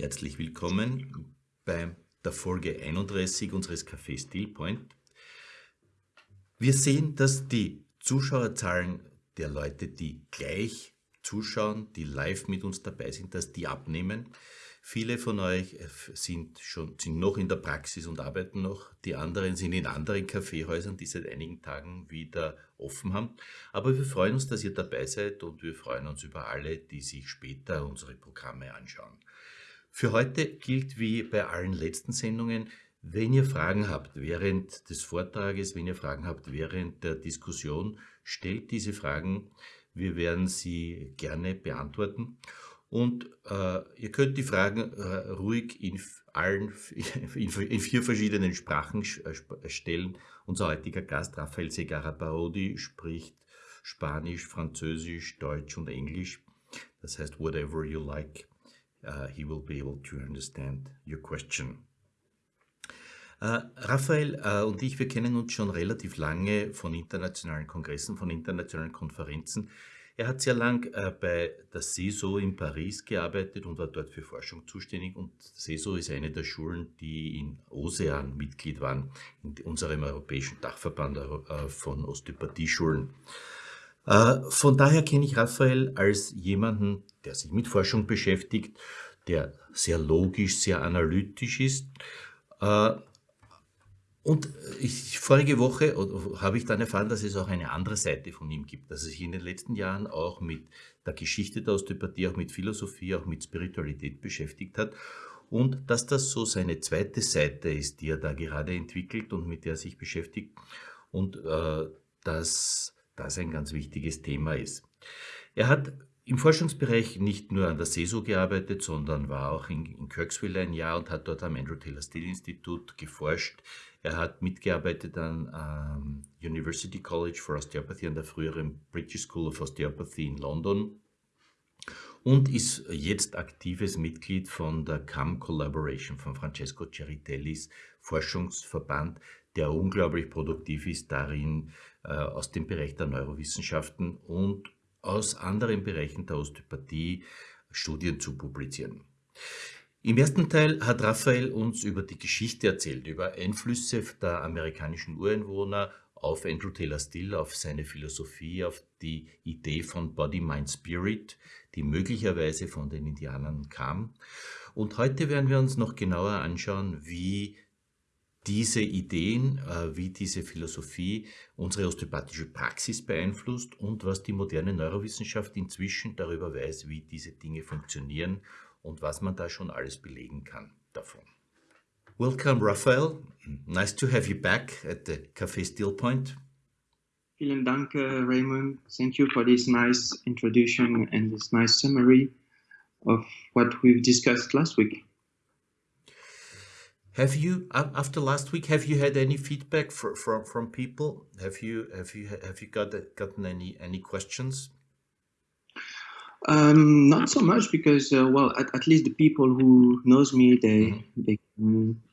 Herzlich willkommen bei der Folge 31 unseres Café Stillpoint. Wir sehen, dass die Zuschauerzahlen der Leute, die gleich zuschauen, die live mit uns dabei sind, dass die abnehmen. Viele von euch äh, sind schon sind noch in der Praxis und arbeiten noch. Die anderen sind in anderen Kaffeehäusern, die seit einigen Tagen wieder offen haben. Aber wir freuen uns, dass ihr dabei seid und wir freuen uns über alle, die sich später unsere Programme anschauen. Für heute gilt wie bei allen letzten Sendungen, wenn ihr Fragen habt während des Vortrages, wenn ihr Fragen habt während der Diskussion, stellt diese Fragen. Wir werden sie gerne beantworten. Und äh, ihr könnt die Fragen äh, ruhig in allen, in, in, vier verschiedenen Sprachen äh, stellen. Unser heutiger Gast, Rafael Segarra Parodi, spricht Spanisch, Französisch, Deutsch und Englisch. Das heißt, whatever you like, uh, he will be able to understand your question. Uh, Raphael uh, und ich, wir kennen uns schon relativ lange von internationalen Kongressen, von internationalen Konferenzen. Er hat sehr lang äh, bei der CESO in Paris gearbeitet und war dort für Forschung zuständig. Und CESO ist eine der Schulen, die in OSEAN Mitglied waren, in unserem europäischen Dachverband äh, von Osteopathieschulen. Äh, von daher kenne ich Raphael als jemanden, der sich mit Forschung beschäftigt, der sehr logisch, sehr analytisch ist äh, und ich, vorige Woche habe ich dann erfahren, dass es auch eine andere Seite von ihm gibt, dass er sich in den letzten Jahren auch mit der Geschichte der Osteopathie, auch mit Philosophie, auch mit Spiritualität beschäftigt hat und dass das so seine zweite Seite ist, die er da gerade entwickelt und mit der er sich beschäftigt und äh, dass das ein ganz wichtiges Thema ist. Er hat im Forschungsbereich nicht nur an der CESO gearbeitet, sondern war auch in, in Kirksville ein Jahr und hat dort am Andrew Taylor Still Institut geforscht. Er hat mitgearbeitet an ähm, University College for Osteopathy an der früheren British School of Osteopathy in London und ist jetzt aktives Mitglied von der CAM Collaboration von Francesco Ceritellis Forschungsverband, der unglaublich produktiv ist darin, äh, aus dem Bereich der Neurowissenschaften und aus anderen Bereichen der Osteopathie Studien zu publizieren. Im ersten Teil hat Raphael uns über die Geschichte erzählt, über Einflüsse der amerikanischen Ureinwohner auf Andrew Taylor Still, auf seine Philosophie, auf die Idee von Body, Mind, Spirit, die möglicherweise von den Indianern kam. Und heute werden wir uns noch genauer anschauen, wie diese Ideen, äh, wie diese Philosophie unsere osteopathische Praxis beeinflusst und was die moderne Neurowissenschaft inzwischen darüber weiß, wie diese Dinge funktionieren und was man da schon alles belegen kann davon. Welcome, Raphael. Nice to have you back at the Café Steel Point. Vielen Dank, uh, Raymond. Thank you for this nice introduction and this nice summary of what we've discussed last week. Have you, after last week, have you had any feedback for, from from people? Have you have you have you got gotten any any questions? Um, not so much because, uh, well, at, at, least the people who knows me, they mm-hmm. they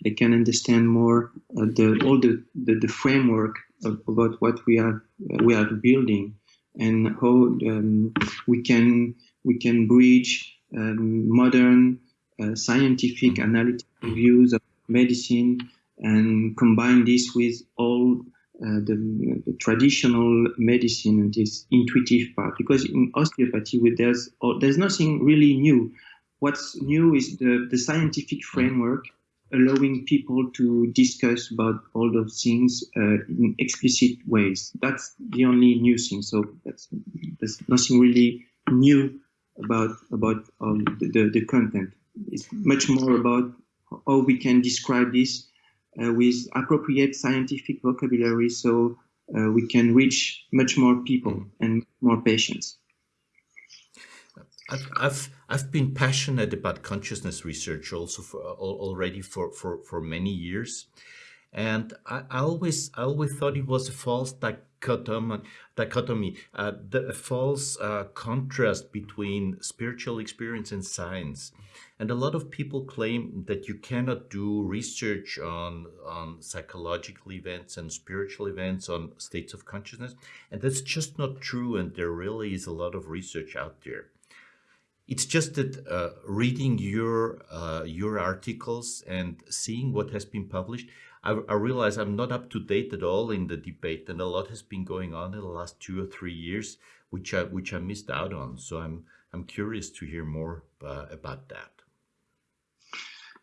they can understand more uh, the all the, the, the framework of, about what we are we are building and how um, we can we can bridge um, modern uh, scientific mm-hmm. analytical views of medicine and combine this with all uh, the, the, traditional medicine and this intuitive part. Because in osteopathy there's oh, there's nothing really new. What's new is the, the scientific framework allowing people to discuss about all those things uh, in explicit ways. That's the only new thing. So that's there's nothing really new about about um, the, the, the content. It's much more about how we can describe this uh, with appropriate scientific vocabulary so uh, we can reach much more people mm. and more patients. I've, I've, I've been passionate about consciousness research also for already for, for, for many years. And I, I always I always thought it was a false dichotomy, dichotomy uh, the false uh, contrast between spiritual experience and science. And a lot of people claim that you cannot do research on, on psychological events and spiritual events on states of consciousness. And that's just not true. And there really is a lot of research out there. it's just that uh, reading your uh, your articles and seeing what has been published, I, I, realize I'm not up to date at all in the debate, and a lot has been going on in the last two or three years, which I which I missed out on. So I'm I'm curious to hear more uh, about that.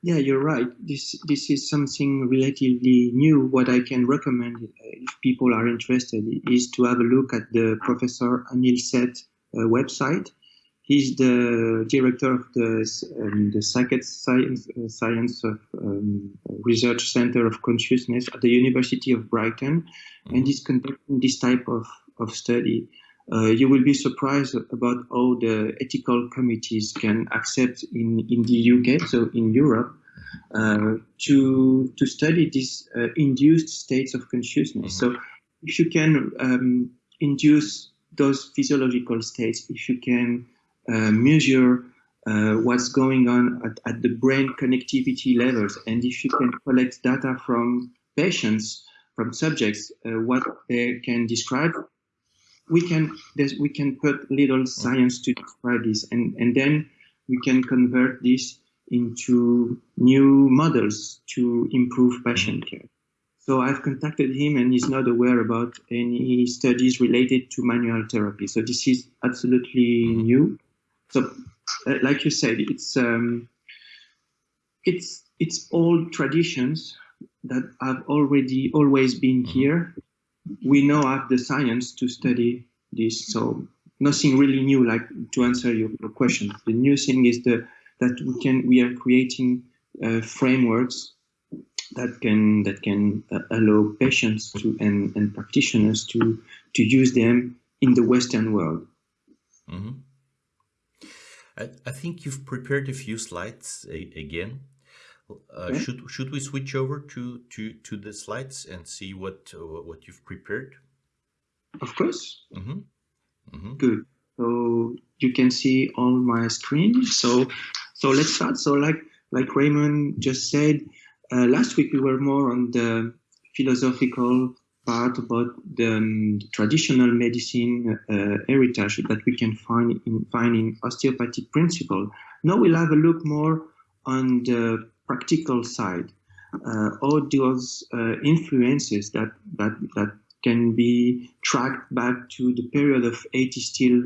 Yeah, you're right. This this is something relatively new. What I can recommend uh, if people are interested is to have a look at the Professor Anil Seth uh, website He's the director of the, um, the Sackler Science, uh, Science of um, Research Center of Consciousness at the University of Brighton, mm-hmm. and he's conducting this type of, of study. Uh, you will be surprised about how the ethical committees can accept in, in the UK, so in Europe, uh, to to study these uh, induced states of consciousness. Mm-hmm. So, if you can um, induce those physiological states, if you can measure uh, what's going on at, at, the brain connectivity levels. And if you can collect data from patients, from subjects, uh, what they can describe, we can we can put little science to describe this, and and then we can convert this into new models to improve patient care. So I've contacted him and he's not aware about any studies related to manual therapy. So this is absolutely new. So, uh, like you said, it's um, it's it's old traditions that have already always been mm-hmm. here. We now have the science to study this, so nothing really new. Like to answer your, your question, the new thing is the that we can we are creating uh, frameworks that can that can uh, allow patients to and, and practitioners to to use them in the Western world. Mm -hmm. I, I think you've prepared a few slides a, again. Uh, yeah. Should should we switch over to to to the slides and see what uh, what you've prepared? Of course. Mm -hmm. Mm -hmm. Good. So you can see on my screen. So so let's start. So like like Raymond just said, uh, last week we were more on the philosophical part about the um, traditional medicine uh, heritage that we can find in, find in osteopathic principle. Now we'll have a look more on the practical side, uh, all those uh, influences that, that, that can be tracked back to the period of A.T. Still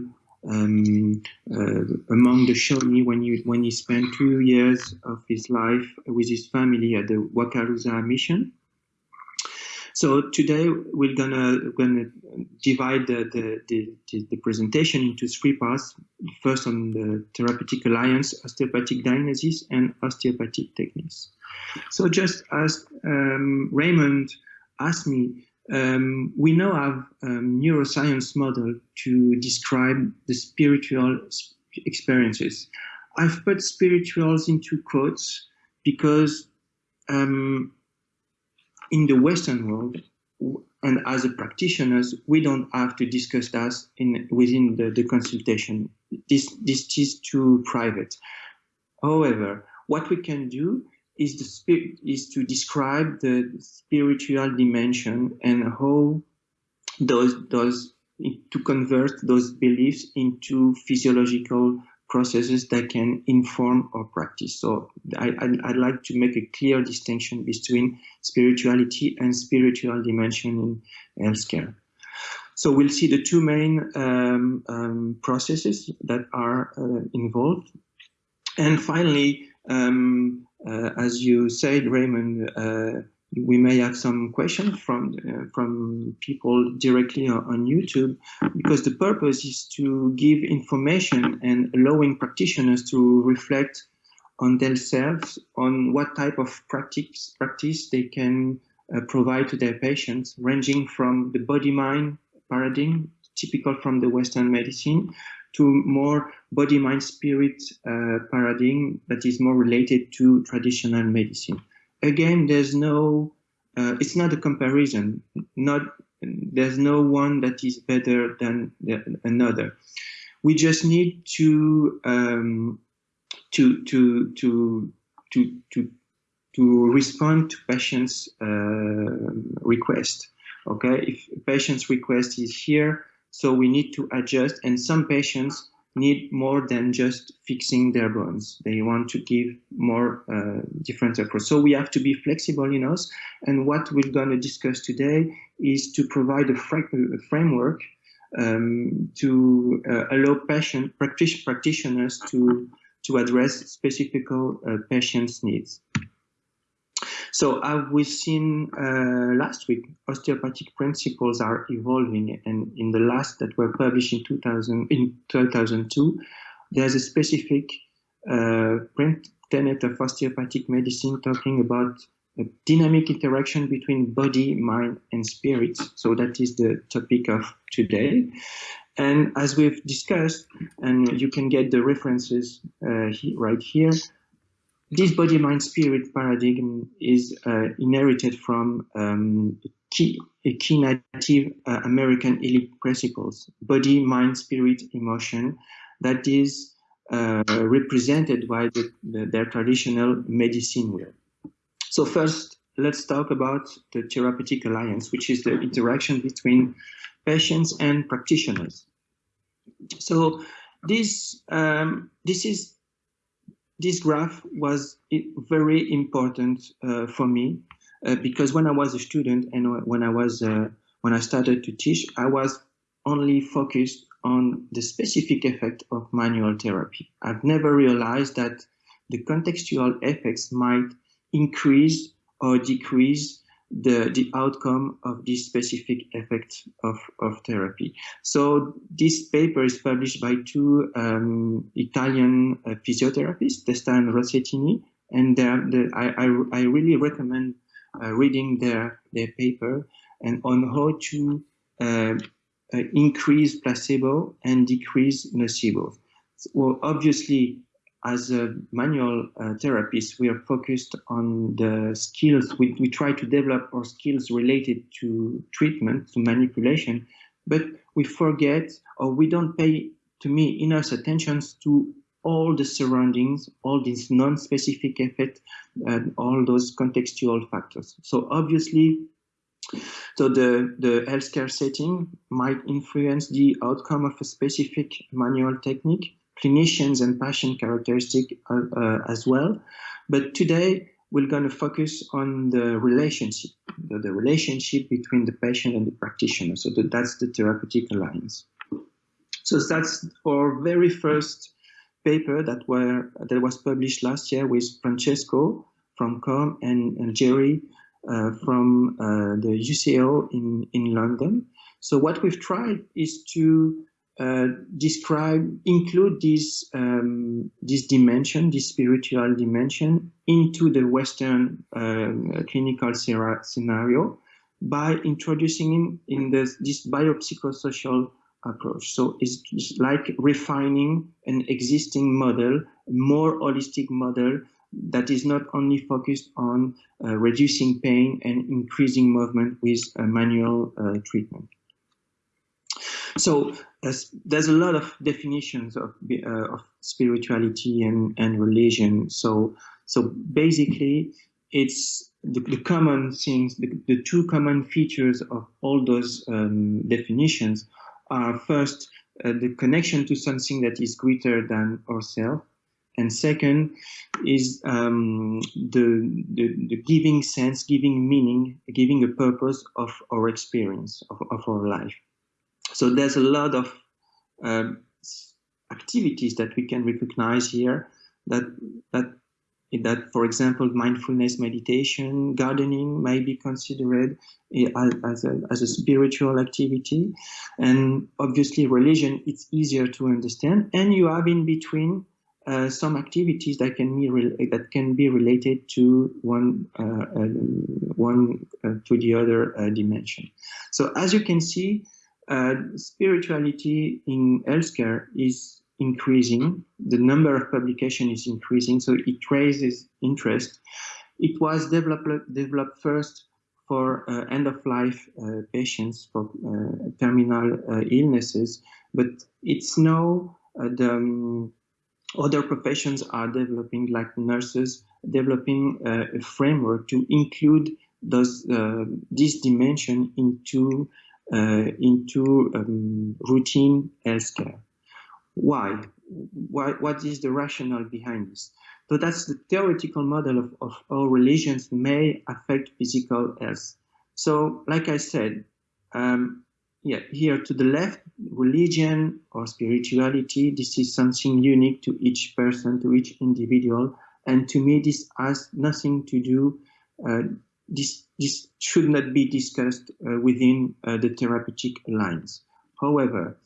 um, uh, among the Shawnee when he, when he spent two years of his life with his family at the Wakarusa mission. So today we're gonna gonna divide the, the, the, the, presentation into three parts. First on the therapeutic alliance, osteopathic diagnosis, and osteopathic techniques. So just as um, Raymond asked me, um, we now have a neuroscience model to describe the spiritual experiences. I've put spirituals into quotes because um, in the Western world, and as a practitioners, we don't have to discuss that in within the, the consultation. This this is too private. However, what we can do is the spirit is to describe the spiritual dimension and how those those to convert those beliefs into physiological processes that can inform our practice. So I, would like to make a clear distinction between spirituality and spiritual dimension in healthcare. So we'll see the two main um, um, processes that are uh, involved. And finally, um, uh, as you said, Raymond, uh, we may have some questions from uh, from people directly on YouTube because the purpose is to give information and allowing practitioners to reflect on themselves on what type of practice practice they can uh, provide to their patients ranging from the body mind paradigm typical from the western medicine to more body mind spirit uh, paradigm that is more related to traditional medicine again, there's no, uh, it's not a comparison. Not there's no one that is better than another. We just need to um, to to to to to to respond to patients' uh, request. Okay, if patient's request is here, so we need to adjust. And some patients need more than just fixing their bones. They want to give more uh, different approach. So we have to be flexible in us. And what we're going to discuss today is to provide a, a framework um, to uh, allow patient practitioners to to address specific uh, patients' needs. So as we've seen uh, last week, osteopathic principles are evolving, and in the last that were published in 2000 in 2002, there's a specific uh, print tenet of osteopathic medicine talking about a dynamic interaction between body, mind, and spirit. So that is the topic of today. And as we've discussed, and you can get the references uh, right here, this body mind spirit paradigm is uh, inherited from um, key, key native uh, American elite principles body, mind, spirit, emotion that is uh, represented by the, the, their traditional medicine wheel. So, first, let's talk about the therapeutic alliance, which is the interaction between patients and practitioners. So, this, um, this is this graph was very important uh, for me uh, because when I was a student and when I was uh, when I started to teach, I was only focused on the specific effect of manual therapy. I've never realized that the contextual effects might increase or decrease the, the outcome of this specific effect of, of therapy. So this paper is published by two um, Italian uh, physiotherapists, Testa and Rossettini, and I, I, I, really recommend uh, reading their, their paper and on how to uh, uh increase placebo and decrease nocebo. Well, obviously, as a manual uh, therapist, we are focused on the skills. We, we try to develop our skills related to treatment, to manipulation, but we forget or we don't pay, to me, enough attention to all the surroundings, all these non-specific effects, and all those contextual factors. So obviously, so the, the healthcare setting might influence the outcome of a specific manual technique, clinicians and patient characteristic uh, uh, as well. But today we're going to focus on the relationship, the, the, relationship between the patient and the practitioner. So that, that's the therapeutic alliance. So that's our very first paper that were that was published last year with Francesco from COME and, and Jerry uh, from uh, the UCL in, in London. So what we've tried is to describe, include this, um, this dimension, this spiritual dimension into the Western uh, clinical scenario by introducing in, in this, this biopsychosocial approach. So it's, like refining an existing model, more holistic model that is not only focused on uh, reducing pain and increasing movement with manual uh, treatment. So there's a lot of definitions of, uh, of spirituality and, and religion. So so basically, it's the, the common things, the, the, two common features of all those um, definitions are first uh, the connection to something that is greater than ourselves, and second is um, the, the, the, giving sense, giving meaning, giving a purpose of our experience, of, of our life. So there's a lot of um, activities that we can recognize here that that that, for example, mindfulness meditation, gardening may be considered as a, as a spiritual activity. And obviously, religion, it's easier to understand. And you have in between uh, some activities that can be that can be related to one uh, uh, one uh, to the other uh, dimension. So as you can see, uh, spirituality in healthcare is increasing. The number of publications is increasing, so it raises interest. It was developed, developed first for uh, end-of-life uh, patients for uh, terminal uh, illnesses, but it's now uh, the um, other professions are developing, like nurses, developing a framework to include those this dimension into uh, into um, routine healthcare. why? why? What is the rationale behind this? So that's the theoretical model of, of how religions may affect physical health. So, like I said, um, yeah, here to the left, religion or spirituality, this is something unique to each person, to each individual. And to me, this has nothing to do, uh, this, this should not be discussed uh, within uh, the therapeutic lines. However,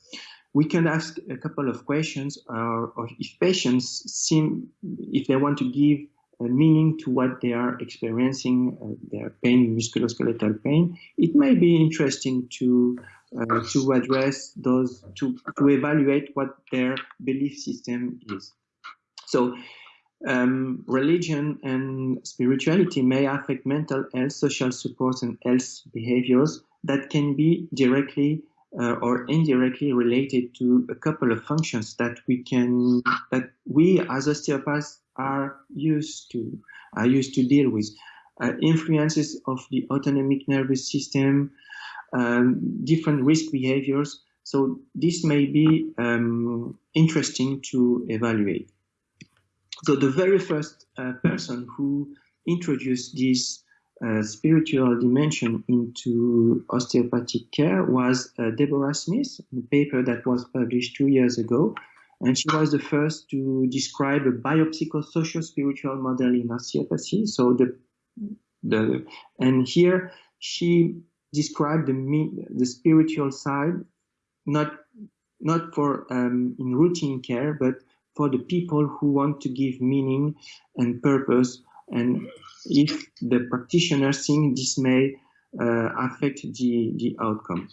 we can ask a couple of questions, or, or if patients seem, if they want to give meaning to what they are experiencing, uh, their pain, musculoskeletal pain, it may be interesting to uh, to address those, to, to evaluate what their belief system is. So um, religion and spirituality may affect mental health, social supports, and health behaviors that can be directly uh, or indirectly related to a couple of functions that we can that we as osteopaths are used to are used to deal with. Uh, influences of the autonomic nervous system um, different risk behaviors. So this may be um, interesting to evaluate so the very first uh, person who introduced this uh, spiritual dimension into osteopathic care was uh, Deborah Smith, a paper that was published two years ago. And she was the first to describe a biopsychosocial spiritual model in osteopathy. So the, the and here she described the the spiritual side, not not for um, in routine care, but for the people who want to give meaning and purpose and if the practitioner think this may uh, affect the, the outcome.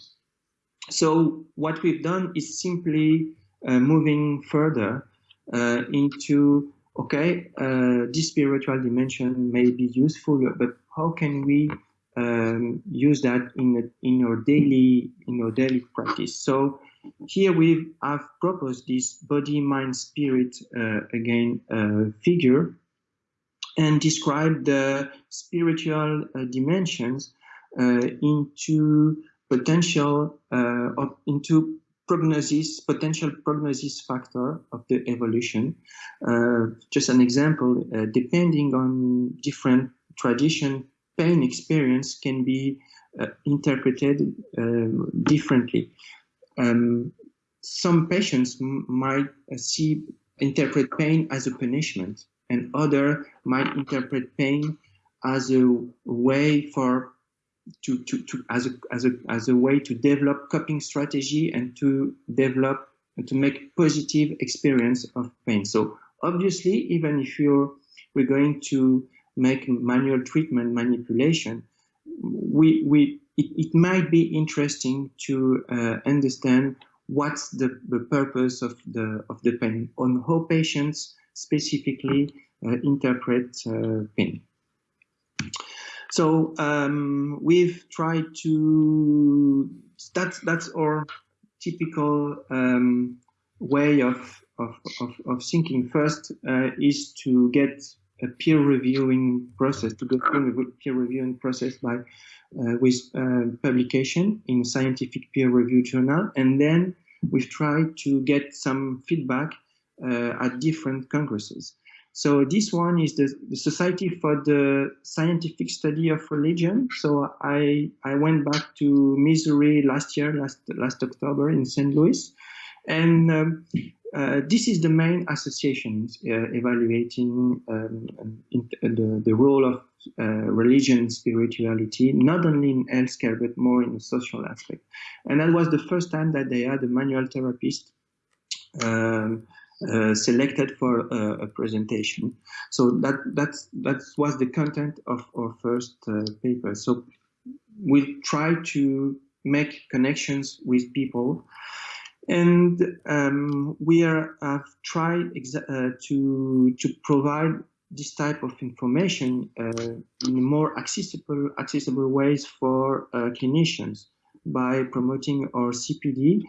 So what we've done is simply uh, moving further uh, into, okay, uh, this spiritual dimension may be useful, but how can we um, use that in, in our daily in our daily practice? So here we have proposed this body, mind, spirit uh, again uh, figure and describe the spiritual uh, dimensions into potential into prognosis, potential prognosis factor of the evolution. Uh, just an example, uh, depending on different tradition, pain experience can be uh, interpreted differently. Um, some patients might see interpret pain as a punishment and other might interpret pain as a way for to, to, to as a as a as a way to develop coping strategy and to develop and to make positive experience of pain. So obviously, even if you're we're going to make manual treatment manipulation, we we it, it might be interesting to uh, understand what's the, the purpose of the of the pain on how patients specifically uh, interpret uh, pain. So um, we've tried to, that's, that's our typical um, way of, of, of, of, thinking. First uh, is to get a peer reviewing process, to go through a peer reviewing process by uh, with uh, publication in scientific peer review journal. And then we've tried to get some feedback uh, at different congresses. So this one is the, the, Society for the Scientific Study of Religion. So I I went back to Missouri last year, last last October in St. Louis, and um, uh, this is the main association uh, evaluating um, in, the, the role of uh, religion and spirituality, not only in healthcare, but more in the social aspect. And that was the first time that they had a manual therapist um, uh, selected for uh, a presentation. So that that's that was the content of our first uh, paper. So we try to make connections with people, and um, we are have tried uh, to to provide this type of information uh, in more accessible accessible ways for clinicians by promoting our CPD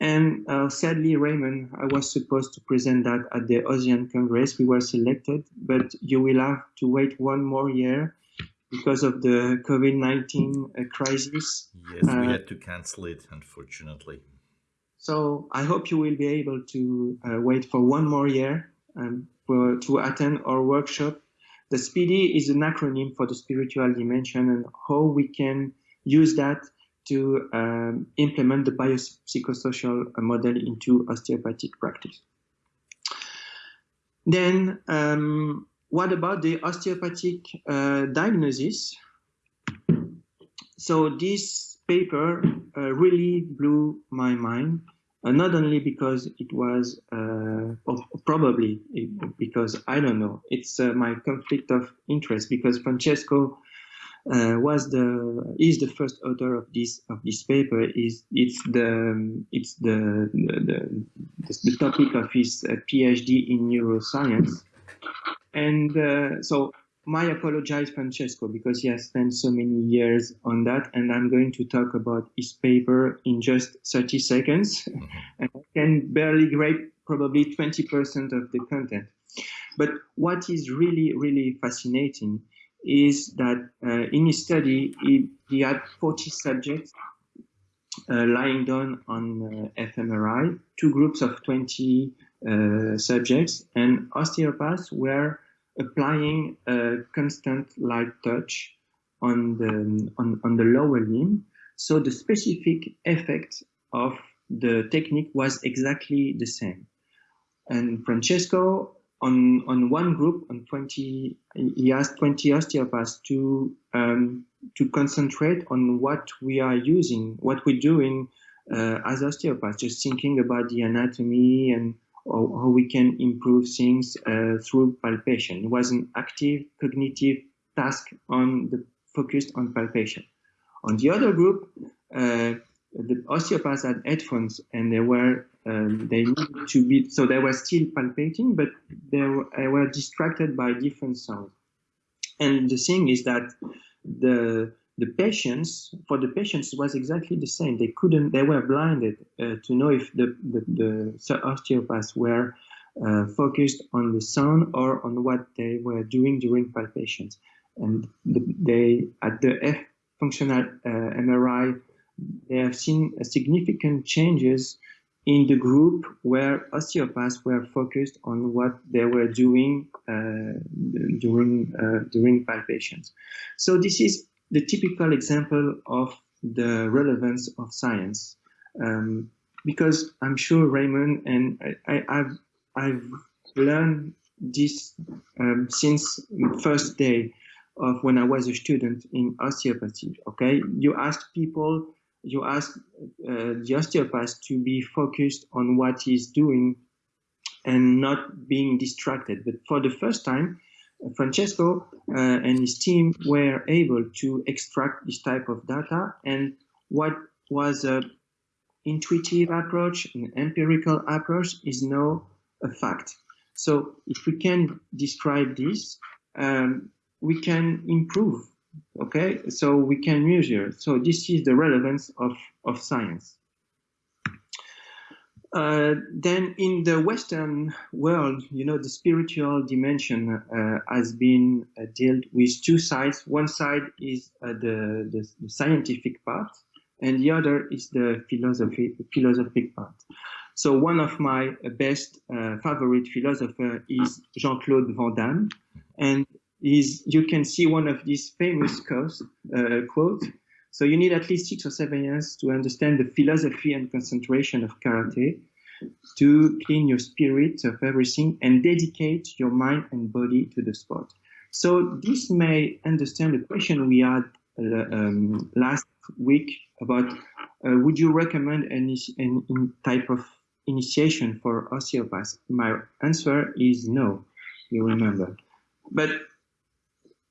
and uh, sadly, Raymond, I was supposed to present that at the OSEAN Congress. We were selected, but you will have to wait one more year because of the COVID-19 uh, crisis. Yes, we uh, had to cancel it, unfortunately. So I hope you will be able to uh, wait for one more year um, for, to attend our workshop. The SPIDI is an acronym for the spiritual dimension and how we can use that to um, implement the biopsychosocial model into osteopathic practice. Then, um, what about the osteopathic uh, diagnosis? So this paper uh, really blew my mind, not only because it was, uh, probably because I don't know, it's uh, my conflict of interest because Francesco uh, was the is the first author of this of this paper. Is it's the it's the the, the, the topic of his uh, PhD in neuroscience, and uh, so my apologize Francesco because he has spent so many years on that, and I'm going to talk about his paper in just 30 seconds, and I can barely grab probably 20% of the content. But what is really really fascinating is that uh, in his study, he, he had 40 subjects uh, lying down on uh, fMRI, two groups of 20 uh, subjects, and osteopaths were applying a constant light touch on the, on, on the lower limb. So the specific effect of the technique was exactly the same. And Francesco on on one group on 20 he asked 20 osteopaths to um, to concentrate on what we are using what we're doing uh, as osteopaths just thinking about the anatomy and how, we can improve things uh, through palpation. It was an active cognitive task on the focused on palpation. On the other group uh, the osteopaths had headphones and they were um, they needed to be so they were still palpating but they were, they were distracted by different sounds. And the thing is that the the patients for the patients was exactly the same they couldn't they were blinded uh, to know if the the, the osteopaths were uh, focused on the sound or on what they were doing during palpations and the, they at the F functional uh, MRI they have seen significant changes in the group where osteopaths were focused on what they were doing uh, during uh, during palpations. So this is the typical example of the relevance of science, um, because I'm sure Raymond and I, have I've learned this um, since first day of when I was a student in osteopathy. Okay, you ask people you ask uh, the osteopath to be focused on what he's doing and not being distracted. But for the first time, Francesco uh, and his team were able to extract this type of data and what was a intuitive approach, an empirical approach is now a fact. So if we can describe this, um, we can improve Okay, so we can measure. So this is the relevance of, of science. Uh, then in the Western world, you know, the spiritual dimension uh, has been uh, dealt with two sides. One side is uh, the, the, the, scientific part, and the other is the philosophy, philosophic part. So one of my best uh, favorite philosopher is Jean-Claude Van Damme, and is you can see one of these famous quotes, uh, quote. So you need at least six or seven years to understand the philosophy and concentration of karate, to clean your spirit of everything and dedicate your mind and body to the sport. So this may understand the question we had uh, um, last week about uh, would you recommend any, any type of initiation for osteopaths? My answer is no, you remember. But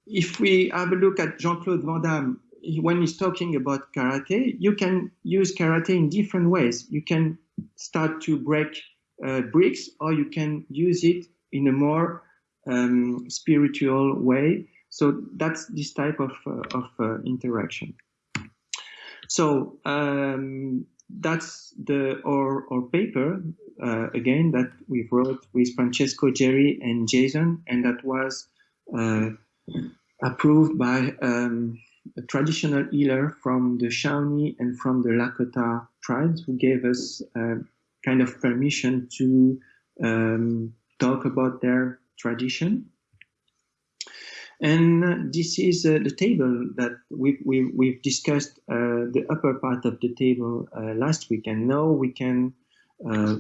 if we have a look at Jean-Claude Van Damme, when he's talking about karate, you can use karate in different ways. You can start to break uh, bricks, or you can use it in a more um, spiritual way. So that's this type of, uh, of uh, interaction. So um, that's the our, our paper uh, again that we wrote with Francesco Jerry and Jason, and that was uh, approved by um, traditional healer from the Shawnee and from the Lakota tribes who gave us kind of permission to um, talk about their tradition. And this is uh, the table that we've, we've, we've discussed uh, the upper part of the table uh, last week, and now we can uh,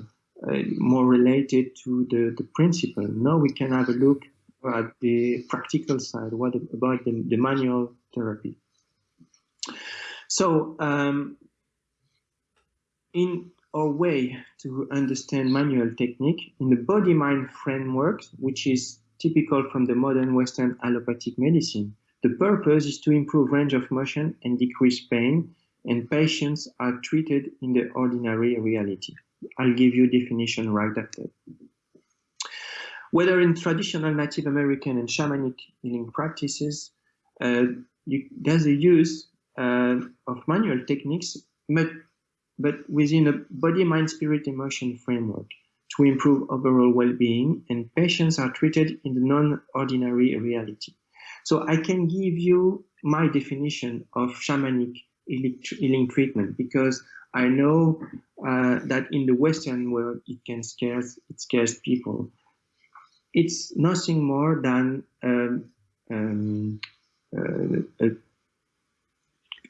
uh, more related to the, the principle. Now we can have a look at the practical side, what about the, the manual therapy. So um, in our way to understand manual technique in the body-mind framework, which is typical from the modern Western allopathic medicine. The purpose is to improve range of motion and decrease pain, and patients are treated in the ordinary reality. I'll give you definition right after. Whether in traditional Native American and shamanic healing practices, uh, you, there's a use uh, of manual techniques, but, but within a body, mind, spirit, emotion framework to improve overall well-being and patients are treated in the non-ordinary reality. So I can give you my definition of shamanic healing treatment because I know uh, that in the Western world it can scare it scares people. It's nothing more than um, um, uh, a,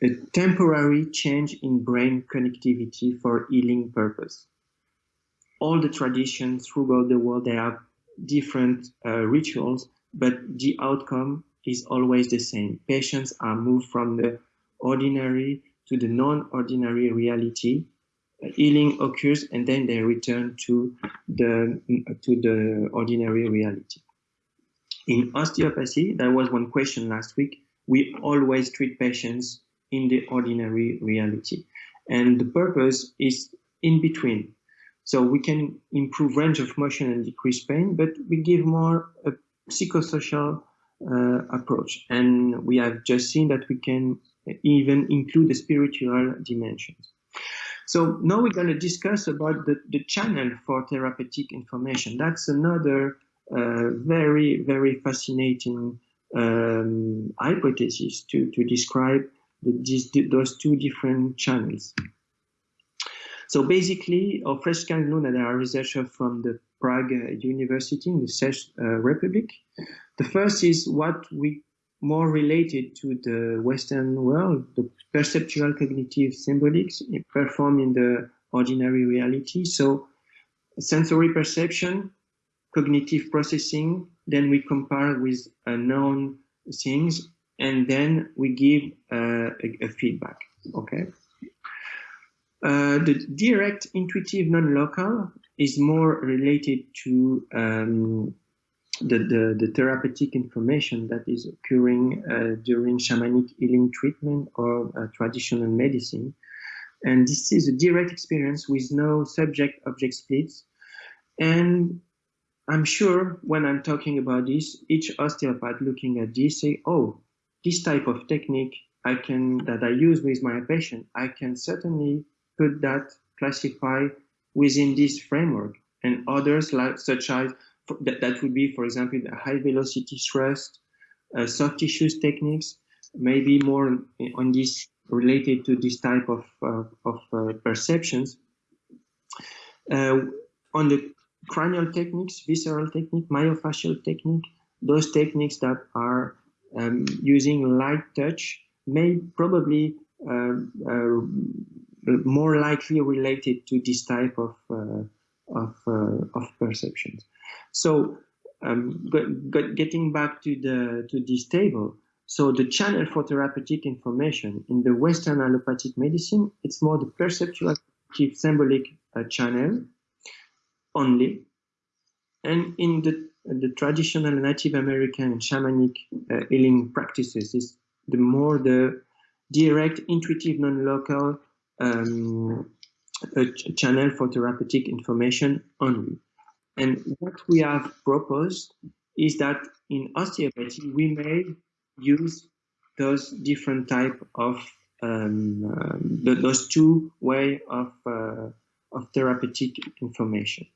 a temporary change in brain connectivity for healing purpose all the traditions throughout the world, they have different uh, rituals, but the outcome is always the same. Patients are moved from the ordinary to the non-ordinary reality. Healing occurs and then they return to the, to the ordinary reality. In osteopathy, there was one question last week. We always treat patients in the ordinary reality. And the purpose is in between so we can improve range of motion and decrease pain, but we give more a psychosocial uh, approach. And we have just seen that we can even include the spiritual dimensions. So now we're going to discuss about the, the channel for therapeutic information. That's another uh, very, very fascinating um, hypothesis to, to describe the, these, those two different channels. So basically, Ofreszka and Luna, are researchers from the Prague University in the Czech uh, Republic. The first is what we more related to the Western world, the perceptual cognitive symbolics performed in the ordinary reality. So sensory perception, cognitive processing, then we compare with known things, and then we give uh, a, a feedback, okay? Uh, the direct intuitive non-local is more related to um, the, the, the, therapeutic information that is occurring uh, during shamanic healing treatment or uh, traditional medicine. And this is a direct experience with no subject-object splits. And I'm sure when I'm talking about this, each osteopath looking at this say, oh, this type of technique I can that I use with my patient, I can certainly put that classify within this framework and others like such as that, that would be for example the high velocity thrust uh, soft tissues techniques maybe more on this related to this type of, uh, of uh, perceptions. Uh, on the cranial techniques visceral technique myofascial technique those techniques that are um, using light touch may probably uh, uh, more likely related to this type of of, uh, of perceptions. So um, getting back to the to this table, so the channel for therapeutic information in the Western allopathic medicine, it's more the perceptual symbolic uh, channel only, and in the the traditional Native American shamanic uh, healing practices is the more the direct, intuitive, non-local um, a channel for therapeutic information only. And what we have proposed is that in osteopathy, we may use those different type of um, um, those two way of uh, of therapeutic information.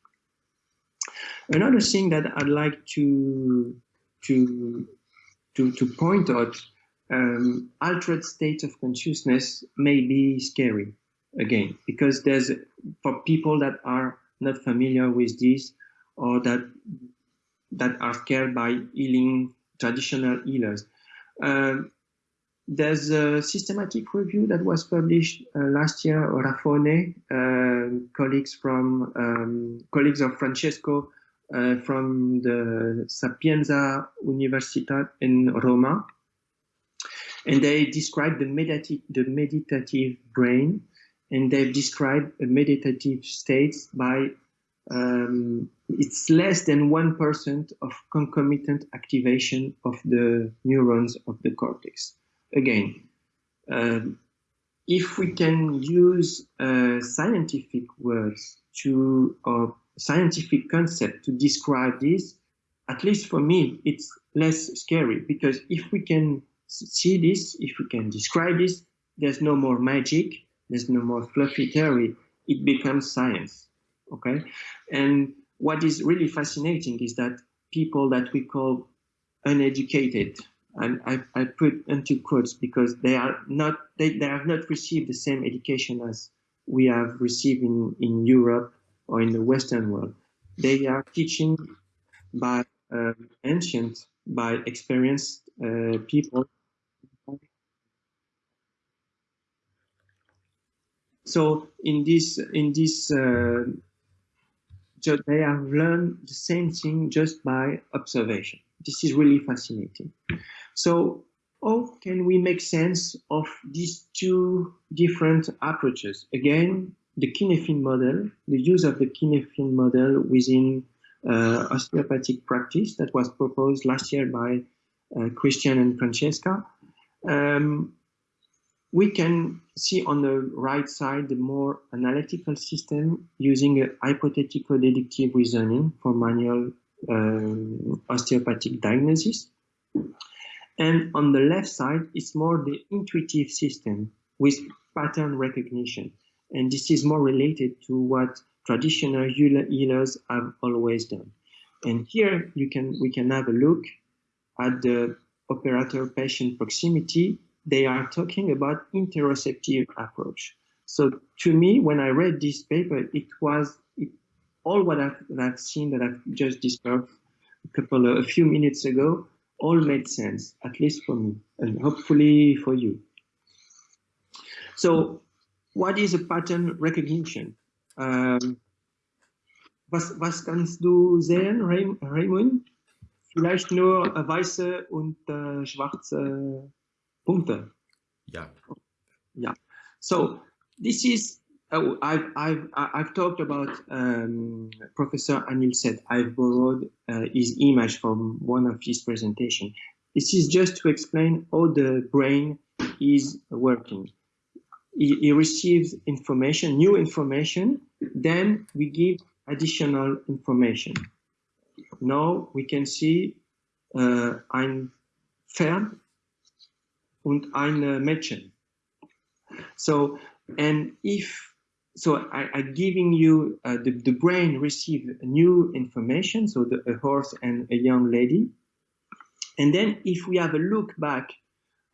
Another thing that I'd like to to to, to point out um, altered state of consciousness may be scary. Again, because there's for people that are not familiar with this or that that are scared by healing traditional healers. Um, there's a systematic review that was published uh, last year, Raffone, uh, colleagues from um, colleagues of Francesco uh, from the Sapienza Universitat in Roma, and they describe the meditative, the meditative brain, and they've described a meditative state by um, it's less than 1% of concomitant activation of the neurons of the cortex. Again, um, if we can use uh, scientific words to or scientific concept to describe this, at least for me, it's less scary because if we can see this, if we can describe this, there's no more magic, there's no more fluffy theory, it becomes science, okay? And what is really fascinating is that people that we call uneducated, and I, I put into quotes because they are not, they, they have not received the same education as we have received in, in Europe or in the Western world. They are teaching by uh, ancient, by experienced uh, people So in this in this uh, they have learned the same thing just by observation. This is really fascinating. So how can we make sense of these two different approaches? Again, the Cynefin model, the use of the Cynefin model within uh, osteopathic practice that was proposed last year by uh, Christian and Francesca. Um, we can see on the right side the more analytical system using a hypothetical deductive reasoning for manual um, osteopathic diagnosis. And on the left side, it's more the intuitive system with pattern recognition. And this is more related to what traditional healers have always done. And here you can we can have a look at the operator patient proximity they are talking about interoceptive approach. So to me, when I read this paper, it was it, all what I've, I've, seen that I've just described a couple of, a few minutes ago, all made sense, at least for me, and hopefully for you. So what is a pattern recognition? Um, was, was kannst du sehen, Raymond? Vielleicht nur weiße und äh, schwarze Punkte. Yeah. Yeah. So this is oh, I've I've I've talked about um, Professor Anil Seth I've borrowed uh, his image from one of his presentation. This is just to explain how the brain is working. He, he receives information, new information, then we give additional information. Now we can see uh, ein Pferd und ein Mädchen. So, and if, so I, am giving you, uh, the, the brain receives new information, so the, a horse and a young lady. And then if we have a look back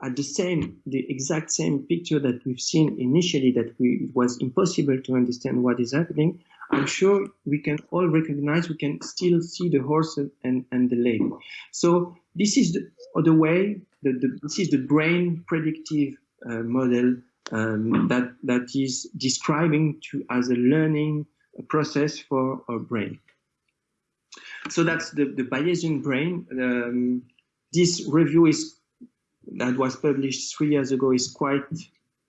at the same, the exact same picture that we've seen initially, that we, it was impossible to understand what is happening, I'm sure we can all recognize, we can still see the horse and, and the lady. So this is the, the way the, the, this is the brain predictive uh, model um, that that is describing to as a learning process for our brain. So that's the, the Bayesian brain. Um, this review is that was published three years ago is quite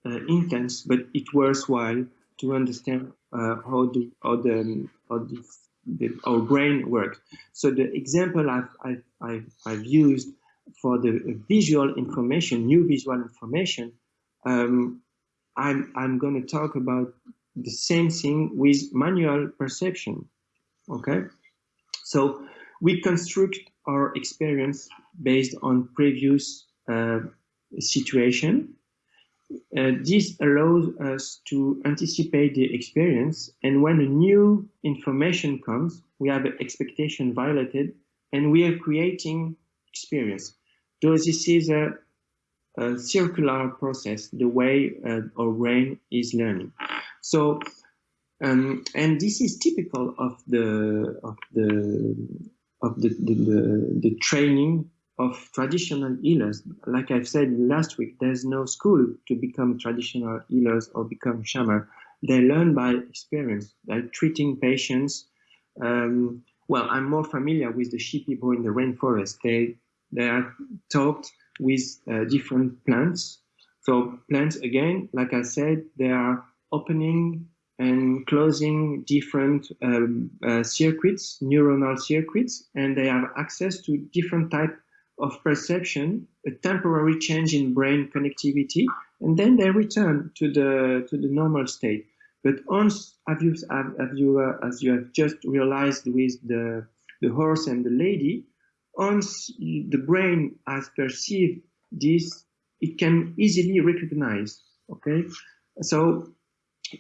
uh, intense, but it's worthwhile to understand uh, how the how the how the, the, our brain works. So the example I've I've, I've, I've used for the visual information, new visual information, um, I'm, I'm going to talk about the same thing with manual perception. Okay, so we construct our experience based on previous uh, situation. Uh, this allows us to anticipate the experience, and when a new information comes, we have expectation violated, and we are creating experience. So this is a, a circular process, the way uh, our brain is learning. So, um, and this is typical of the of the of the the, the, the training of traditional healers. Like I've said last week, there's no school to become traditional healers or become shaman. They learn by experience, by treating patients. Um, well, I'm more familiar with the Shi people in the rainforest. They they are taught with uh, different plants. So plants, again, like I said, they are opening and closing different um, uh, circuits, neuronal circuits, and they have access to different type of perception, a temporary change in brain connectivity, and then they return to the to the normal state. But once, have you, have you uh, as you have just realized with the the horse and the lady, once the brain has perceived this, it can easily recognize. Okay, so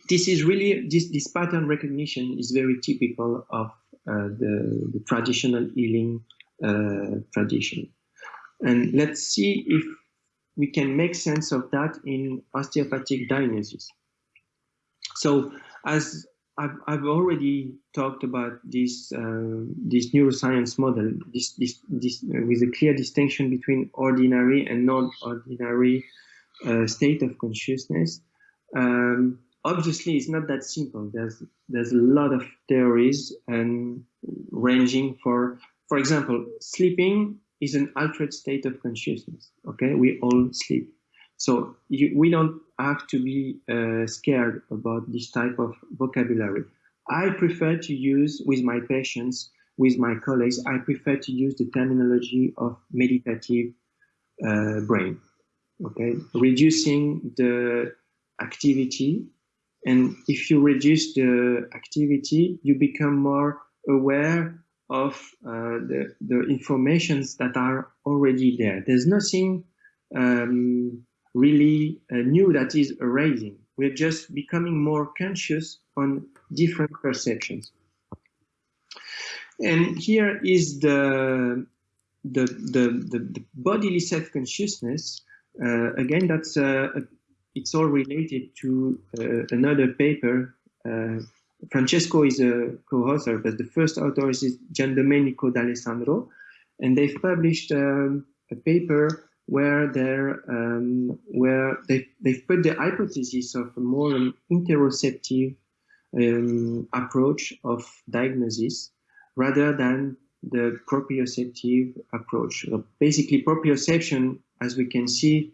this is really this this pattern recognition is very typical of uh, the, the traditional healing uh, tradition. And let's see if we can make sense of that in osteopathic diagnosis. So as I've, I've already talked about this uh, this neuroscience model, this, this, this uh, with a clear distinction between ordinary and non-ordinary uh, state of consciousness. Um, obviously, it's not that simple. There's there's a lot of theories and ranging for, for example, sleeping is an altered state of consciousness. Okay, we all sleep. So you, we don't have to be uh, scared about this type of vocabulary. I prefer to use with my patients, with my colleagues, I prefer to use the terminology of meditative uh, brain. Okay, reducing the activity. And if you reduce the activity, you become more aware of uh, the, the informations that are already there. There's nothing um, really uh, new that is arising. We're just becoming more conscious on different perceptions. And here is the the the, the, the bodily self-consciousness. Uh, again, that's uh, it's all related to uh, another paper uh, Francesco is a co-author, but the first author is Giandomenico D'Alessandro, and they've published um, a paper where they're um, where they they've put the hypothesis of a more interoceptive um, approach of diagnosis rather than the proprioceptive approach. So basically, proprioception, as we can see,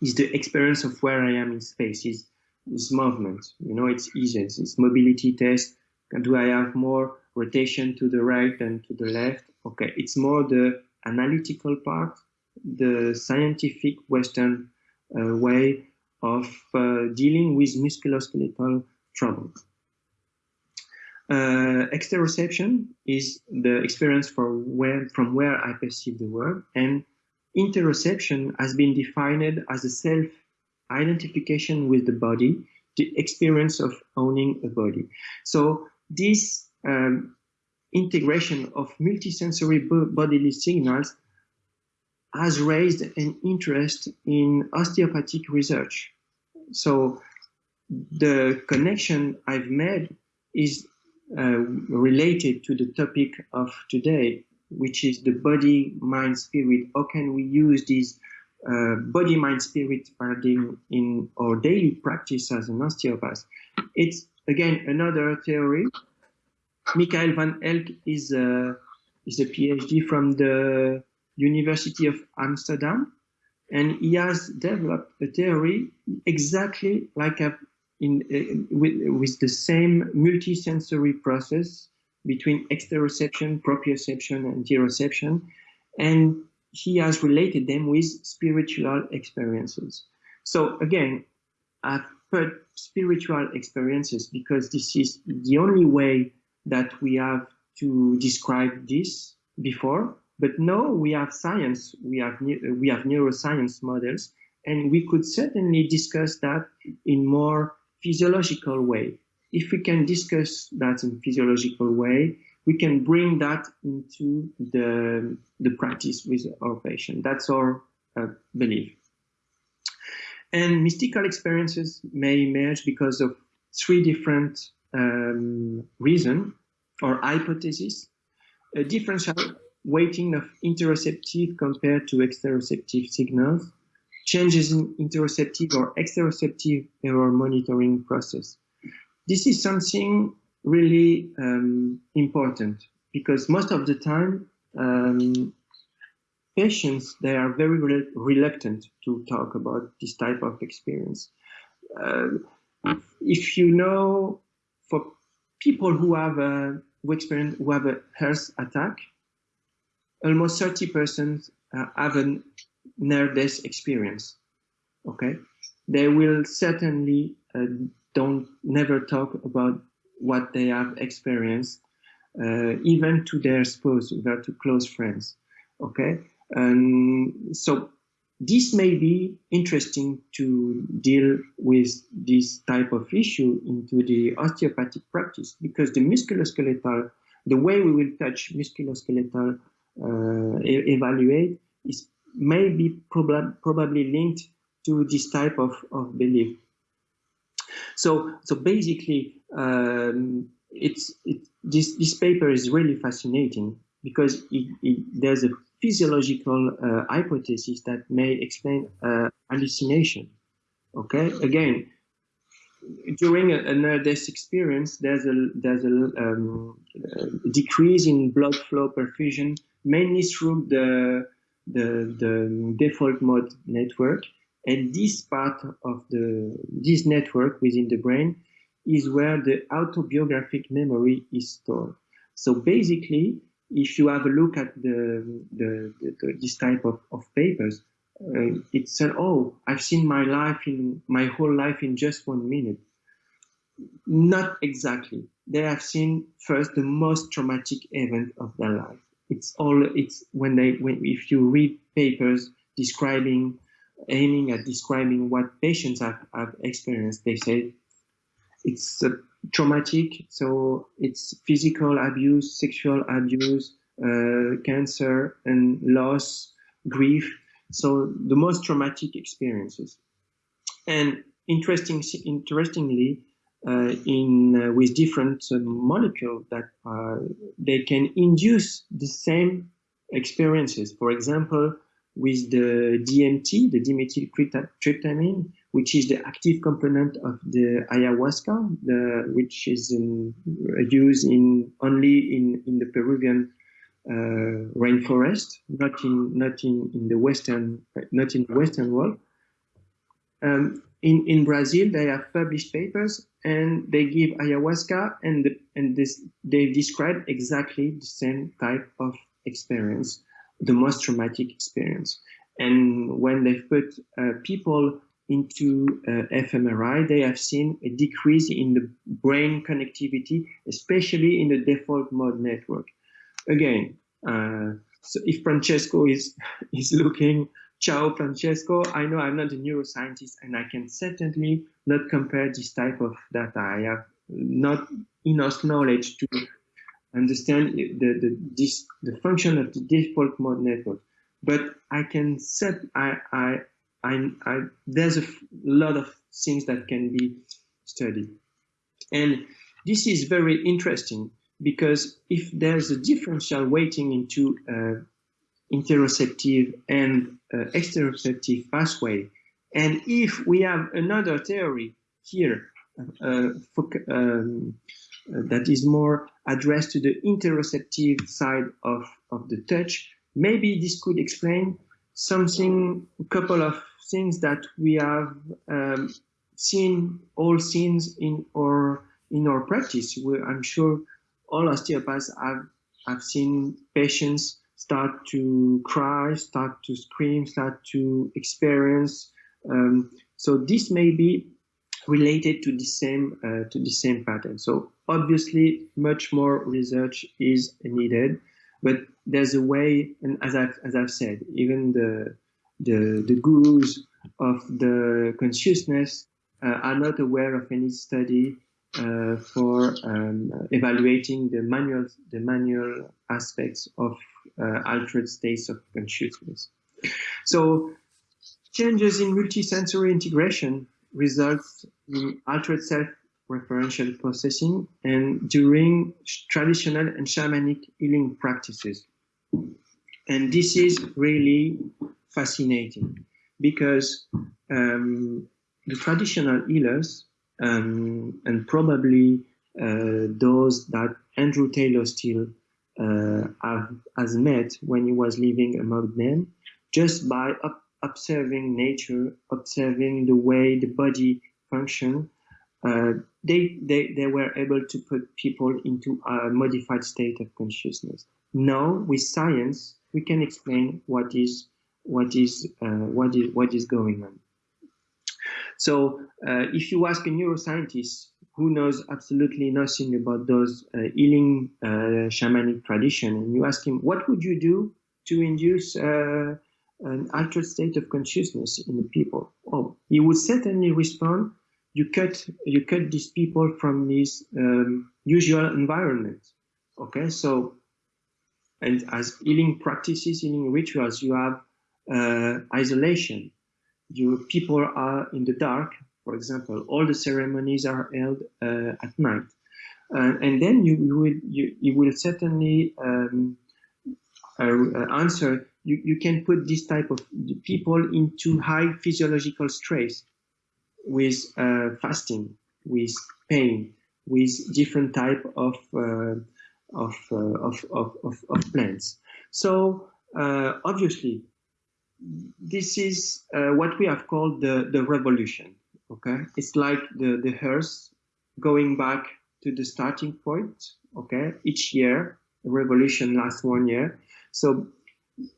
is the experience of where I am in space. Is is movement. You know, it's easy. It's, it's mobility test. Do I have more rotation to the right than to the left? Okay, it's more the analytical part, the scientific Western uh, way of uh, dealing with musculoskeletal trouble. Uh, exteroception is the experience from where, from where I perceive the world, and interoception has been defined as a self identification with the body, the experience of owning a body. So this um, integration of multisensory bodily signals has raised an interest in osteopathic research. So the connection I've made is uh, related to the topic of today, which is the body, mind, spirit. How can we use these uh, body, mind, spirit paradigm in our daily practice as an osteopath. It's again another theory. Michael van Elk is a, is a PhD from the University of Amsterdam, and he has developed a theory exactly like a, in, with, with the same multisensory process between exteroception, proprioception, and interoception, and he has related them with spiritual experiences. So again, I've put spiritual experiences because this is the only way that we have to describe this before. But now we have science, we have we have neuroscience models, and we could certainly discuss that in more physiological way. If we can discuss that in physiological way, we can bring that into the, the practice with our patient. That's our uh, belief. And mystical experiences may emerge because of three different um, reasons or hypotheses. A differential weighting of interoceptive compared to exteroceptive signals, changes in interoceptive or exteroceptive error monitoring process. This is something really um, important because most of the time um, patients they are very re reluctant to talk about this type of experience. Uh, if you know, for people who have a who experience who have a heart attack, almost 30% uh, have a near death experience. Okay, they will certainly uh, don't never talk about what they have experienced, uh, even to their spouse, their to close friends. Okay, and so this may be interesting to deal with this type of issue into the osteopathic practice because the musculoskeletal, the way we will touch musculoskeletal evaluate is maybe prob probably linked to this type of, of belief. So, so basically, um, it's it, this this paper is really fascinating because it, it, there's a physiological uh, hypothesis that may explain uh, hallucination. Okay, again, during a, a near-death experience, there's a there's a, um, a decrease in blood flow perfusion, mainly through the the, the default mode network, and this part of the this network within the brain is where the autobiographic memory is stored. So basically, if you have a look at the, the, the, this type of, of papers, uh, it said, "Oh, I've seen my life in my whole life in just one minute." Not exactly. They have seen first the most traumatic event of their life. It's all. It's when they when if you read papers describing aiming at describing what patients have, have experienced. They say it's uh, traumatic, so it's physical abuse, sexual abuse, uh, cancer, and loss, grief. So the most traumatic experiences. And interesting, interestingly, in uh, with different uh, molecules that uh, they can induce the same experiences. For example, with the DMT, the dimethyltryptamine, which is the active component of the ayahuasca, the, which is in, used in only in, in the Peruvian uh, rainforest, not in not in, in the western not in the western world. Um, in in Brazil, they have published papers and they give ayahuasca and and this they describe exactly the same type of experience the most traumatic experience. And when they put uh, people into uh, fMRI, they have seen a decrease in the brain connectivity, especially in the default mode network. Again, uh, so if Francesco is is looking, ciao Francesco, I know I'm not a neuroscientist and I can certainly not compare this type of data. I have not enough knowledge to understand the, the, this, the function of the default mode network. But I can set, I, I, I, I there's a lot of things that can be studied. And this is very interesting because if there's a differential weighting into uh, interoceptive and uh, exteroceptive pathway, and if we have another theory here uh, um, uh, that is more addressed to the interoceptive side of, of the touch, maybe this could explain something, a couple of things that we have um, seen, all scenes in our in our practice. We, I'm sure all osteopaths have have seen patients start to cry, start to scream, start to experience. Um, so this may be related to the same uh, to the same pattern. So obviously, much more research is needed, but there's a way, and as I've as I've said, even the the the gurus of the consciousness uh, are not aware of any study uh, for um, evaluating the manual the manual aspects of uh, altered states of consciousness. So changes in multisensory integration results in altered self referential processing and during traditional and shamanic healing practices. And this is really fascinating because um, the traditional healers um, and probably uh, those that Andrew Taylor Still uh, have, has met when he was living among them, just by observing nature, observing the way the body function, uh, they, they, they were able to put people into a modified state of consciousness. Now, with science, we can explain what is what is uh, what is what is going on. So, uh, if you ask a neuroscientist who knows absolutely nothing about those uh, healing uh, shamanic tradition, and you ask him, what would you do to induce uh, an altered state of consciousness in the people? Oh, he would certainly respond, you cut, you cut these people from this um, usual environment. Okay, so, and as healing practices, healing rituals, you have uh, isolation. Your people are in the dark, for example, all the ceremonies are held uh, at night. Uh, and then you, you, will, you, you will certainly um, uh, answer, you, you can put this type of people into high physiological stress with uh, fasting, with pain, with different type of, uh, of, uh, of, of, of, of plants. So obviously, this is what we have called the, the revolution okay? It's like the the hearse going back to the starting point okay? Each year a revolution lasts one year. So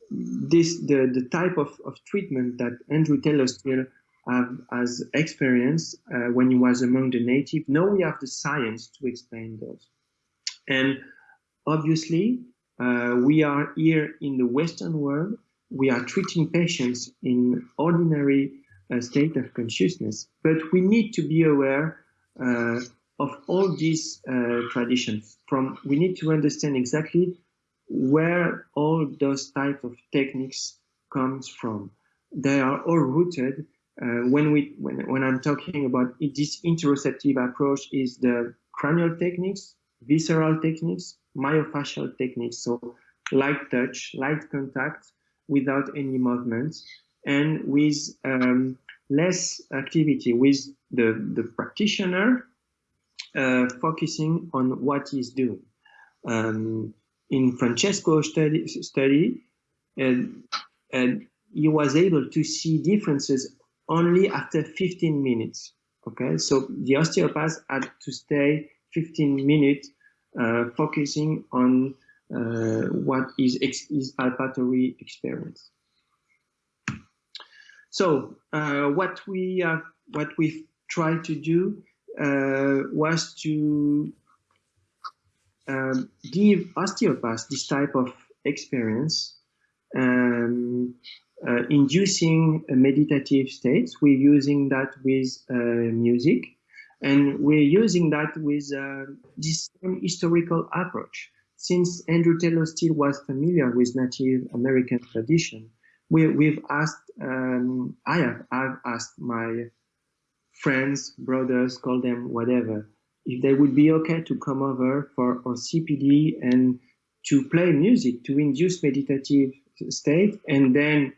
this the the type of, of treatment that andrew taylor still have as experience uh, when he was among the native now we have the science to explain those. And obviously uh, we are here in the western world we are treating patients in ordinary a state of consciousness. But we need to be aware uh, of all these uh, traditions. From we need to understand exactly where all those type of techniques comes from. They are all rooted. Uh, when we when, when I'm talking about it, this interoceptive approach is the cranial techniques, visceral techniques, myofascial techniques. So light touch, light contact without any movements and with um, less activity with the, the practitioner uh, focusing on what he's doing. Um, in Francesco's study, study and, and he was able to see differences only after 15 minutes. Okay, so the osteopath had to stay 15 minutes uh, focusing on what is his olfactory experience. So uh, what we have, what we've tried to do uh, was to um, give osteopaths this type of experience, um, uh, inducing meditative states. We're using that with uh, music, and we're using that with uh, this historical approach. Since Andrew Taylor Still was familiar with Native American tradition, we, we've asked, um, I have I've asked my friends, brothers, call them whatever, if they would be okay to come over for our CPD and to play music to induce meditative state and then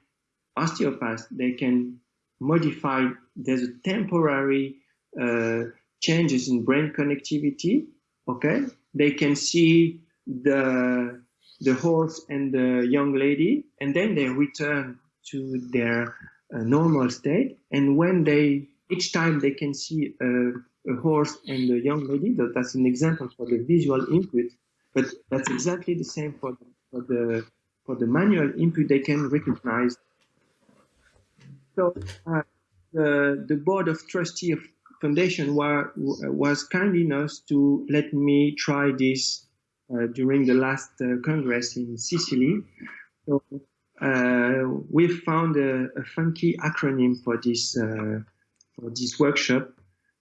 osteopaths, they can modify, there's a temporary uh, changes in brain connectivity, okay? They can see the the horse and the young lady, and then they return to their uh, normal state. And when they, each time they can see a, a horse and a young lady, that, that's an example for the visual input, but that's exactly the same for the, for the, for the manual input they can recognize. So uh, the, the board of trustee of foundation were, was kind enough to let me try this during the last uh, Congress in Sicily. So uh, we found a, a, funky acronym for this for this workshop.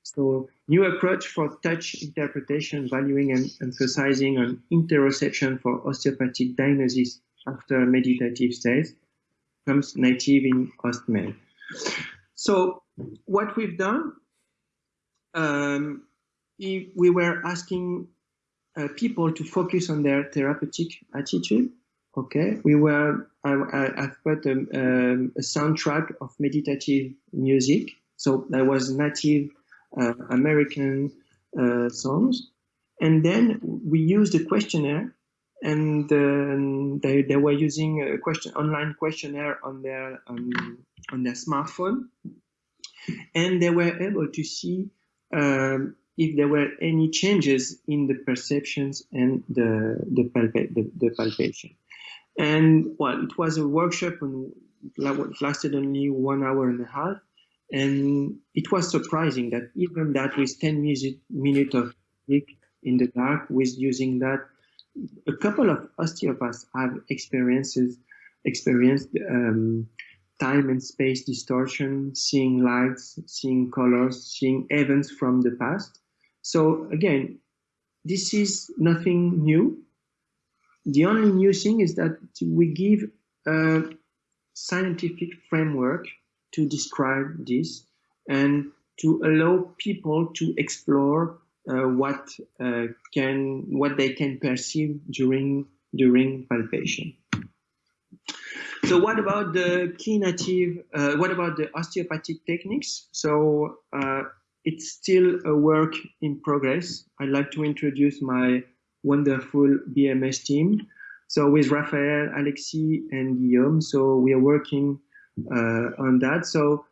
So new approach for touch interpretation, valuing and emphasizing on interoception for osteopathic diagnosis after meditative states comes native in OstMed. So what we've done, um, we were asking uh, people to focus on their therapeutic attitude. Okay, we were, I, I, have put a, um, a, soundtrack of meditative music. So that was native uh, American uh, songs. And then we used a questionnaire and um, they, they were using a question online questionnaire on their um, on their smartphone and they were able to see um, if there were any changes in the perceptions and the the, palpa the, the palpation and well it was a workshop and it lasted only one hour and a half and it was surprising that even that with 10 minutes of in the dark with using that a couple of osteopaths have experiences experienced um, time and space distortion, seeing lights, seeing colors, seeing events from the past. So again, this is nothing new. The only new thing is that we give a scientific framework to describe this and to allow people to explore uh, what uh, can what they can perceive during during palpation. So what about the native? Uh, what about the osteopathic techniques? So uh, it's still a work in progress. I'd like to introduce my wonderful BMS team. So with Raphael, Alexis, and Guillaume, so we are working uh, on that. So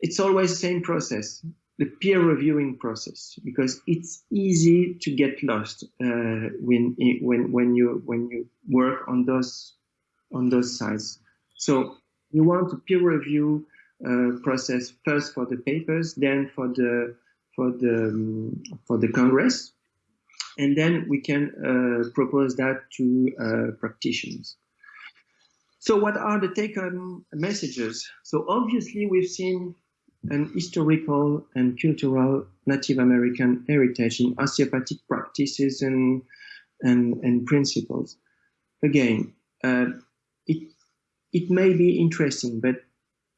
it's always the same process the peer reviewing process because it's easy to get lost uh, when when when you when you work on those on those sites. So you want to peer review process first for the papers, then for the for the um, for the congress, and then we can uh, propose that to uh, practitioners. So what are the take-home messages? So obviously we've seen an historical and cultural Native American heritage in osteopathic practices and and, and principles. Again, uh, it it may be interesting, but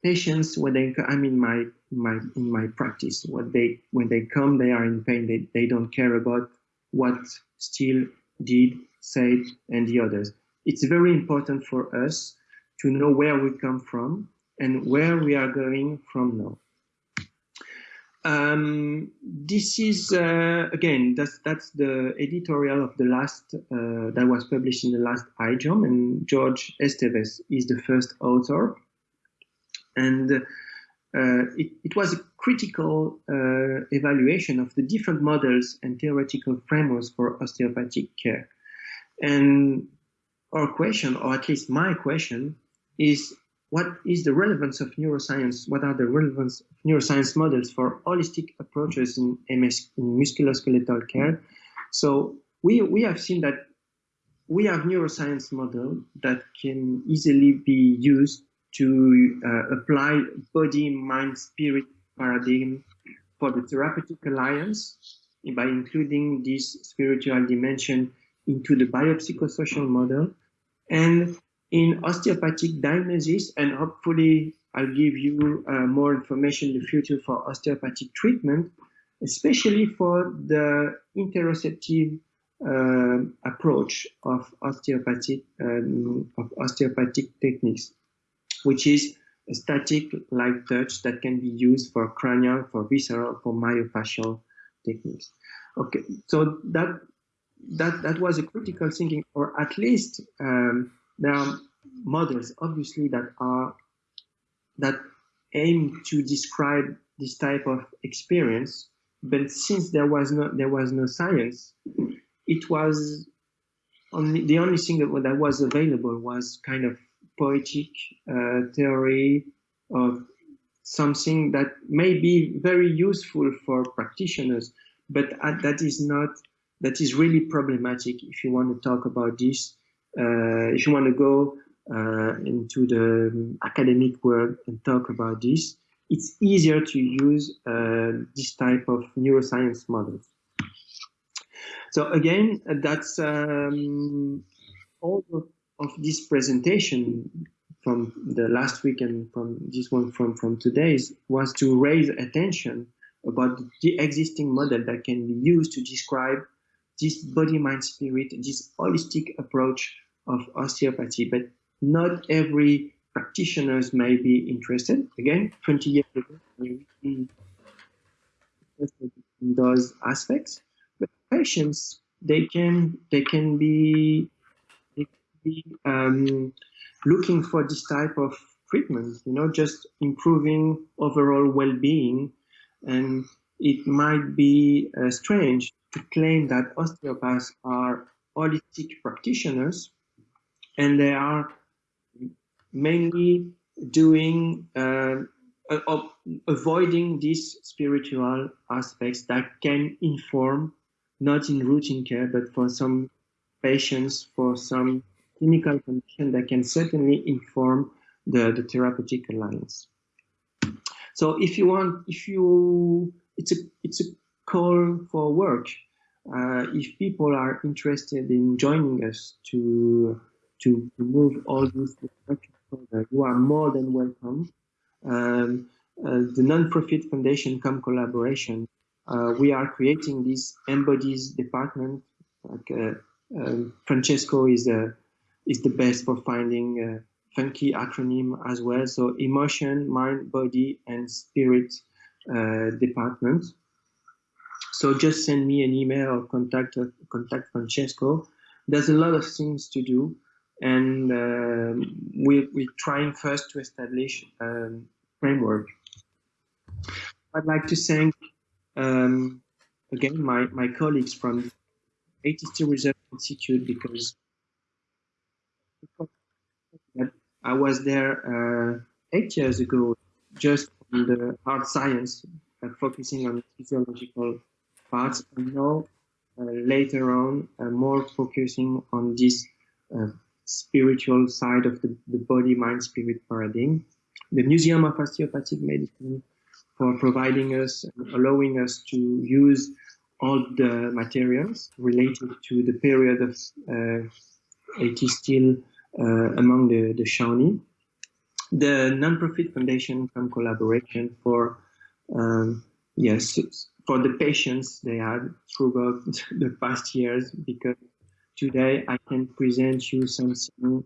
patients when they I mean my my in my practice, what they when they come, they are in pain. They they don't care about what Still did, said, and the others. It's very important for us to know where we come from and where we are going from now. Um, this is uh, again that's that's the editorial of the last uh, that was published in the last IJOM, and Jorge Esteves is the first author, and uh, it, it was a critical uh, evaluation of the different models and theoretical frameworks for osteopathic care. And our question, or at least my question, is what is the relevance of neuroscience? What are the relevance of neuroscience models for holistic approaches in, MS, in musculoskeletal care? So we, we have seen that we have neuroscience model that can easily be used to uh, apply body, mind, spirit paradigm for the therapeutic alliance by including this spiritual dimension into the biopsychosocial model. And in osteopathic diagnosis, and hopefully I'll give you uh, more information in the future for osteopathic treatment, especially for the interoceptive uh, approach of osteopathic um, of osteopathic techniques, which is a static light touch that can be used for cranial, for visceral, for myofascial techniques. Okay, so that that that was a critical thinking, or at least um, there are models, obviously, that are that aim to describe this type of experience. But since there was no there was no science, it was only the only thing that, that was available was kind of poetic uh, theory of something that may be very useful for practitioners, but uh, that is not that is really problematic if you want to talk about this uh, if you want to go uh, into the academic world and talk about this, it's easier to use uh, this type of neuroscience models. So again, that's um, all of, this presentation from the last week and from this one from, from today's was to raise attention about the existing model that can be used to describe this body, mind, spirit, this holistic approach of osteopathy. But not every practitioners may be interested. Again, 20 years ago, in those aspects. But patients, they can they can be, be um, looking for this type of treatment, you know, just improving overall well-being. And it might be uh, strange to claim that osteopaths are holistic practitioners and they are mainly doing uh, avoiding these spiritual aspects that can inform not in routine care but for some patients for some clinical condition that can certainly inform the, the therapeutic alliance so if you want if you it's a it's a call for work uh, if people are interested in joining us to to, move all these you are more than welcome. Um, uh, the non-profit foundation COME Collaboration. Uh, we are creating this embodies department. Like uh, um, Francesco is uh, is the best for finding funky acronym as well. So emotion, mind, body, and spirit uh, department. So just send me an email or contact contact Francesco. There's a lot of things to do and uh, we, we're trying first to establish a um, framework. I'd like to thank um, again my, my colleagues from A.T. Still Research Institute because I was there uh, eight years ago just on the hard science, uh, focusing on physiological parts, and now uh, later on more focusing on this spiritual side of the, the body, mind, spirit paradigm. The Museum of Osteopathic Medicine for providing us, allowing us to use all the materials related to the period of uh, A.T. Still among the, the Shawnee. The non-profit foundation COME Collaboration for um, yes for the patients they had throughout the past years because Today I can present you something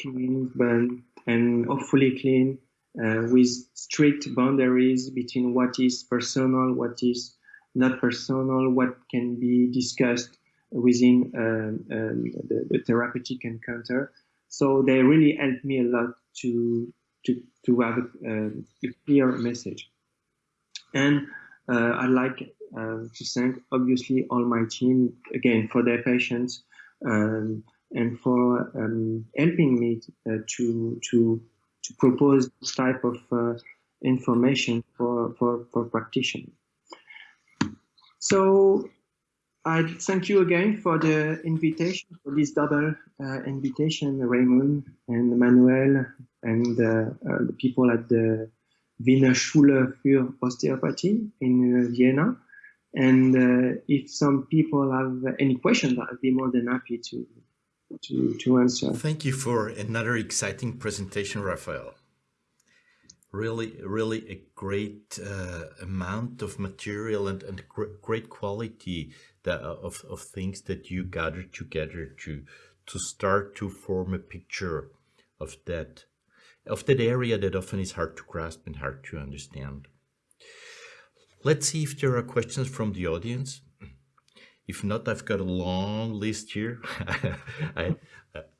clean but, and hopefully clean uh, with strict boundaries between what is personal, what is not personal, what can be discussed within um, um, the, the, therapeutic encounter. So they really helped me a lot to to to have a, a clear message. And uh, I'd like uh, to thank obviously all my team again for their patience um, and for um, helping me uh, to to to propose this type of uh, information for for for practitioners. So I thank you again for the invitation, for this double uh, invitation, Raymond and Manuel and uh, uh, the people at the Wiener Schule für Osteopathie in uh, Vienna. And uh, if some people have any questions, I'd be more than happy to, to, to answer. Thank you for another exciting presentation, Raphael. Really, really a great uh, amount of material and, and great quality of, of things that you gather together to, to start to form a picture of that, of that area that often is hard to grasp and hard to understand. Let's see if there are questions from the audience. If not, I've got a long list here I,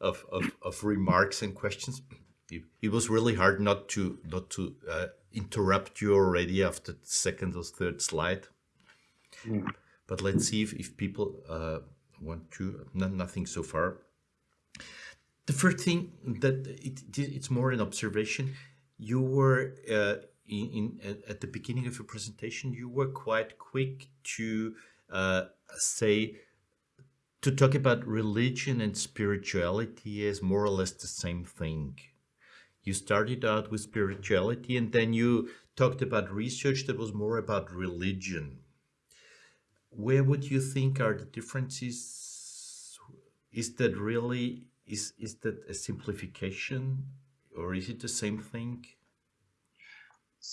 of, of, of, remarks and questions. It, it, was really hard not to not to uh, interrupt you already after the second or third slide. Yeah. But let's see if, if people uh, want to. No, nothing so far. The first thing that it, it's more an observation. You were uh, in, in, at the beginning of your presentation, you were quite quick to uh, say, to talk about religion and spirituality as more or less the same thing. You started out with spirituality and then you talked about research that was more about religion. Where would you think are the differences? Is that really, is, is that a simplification or is it the same thing?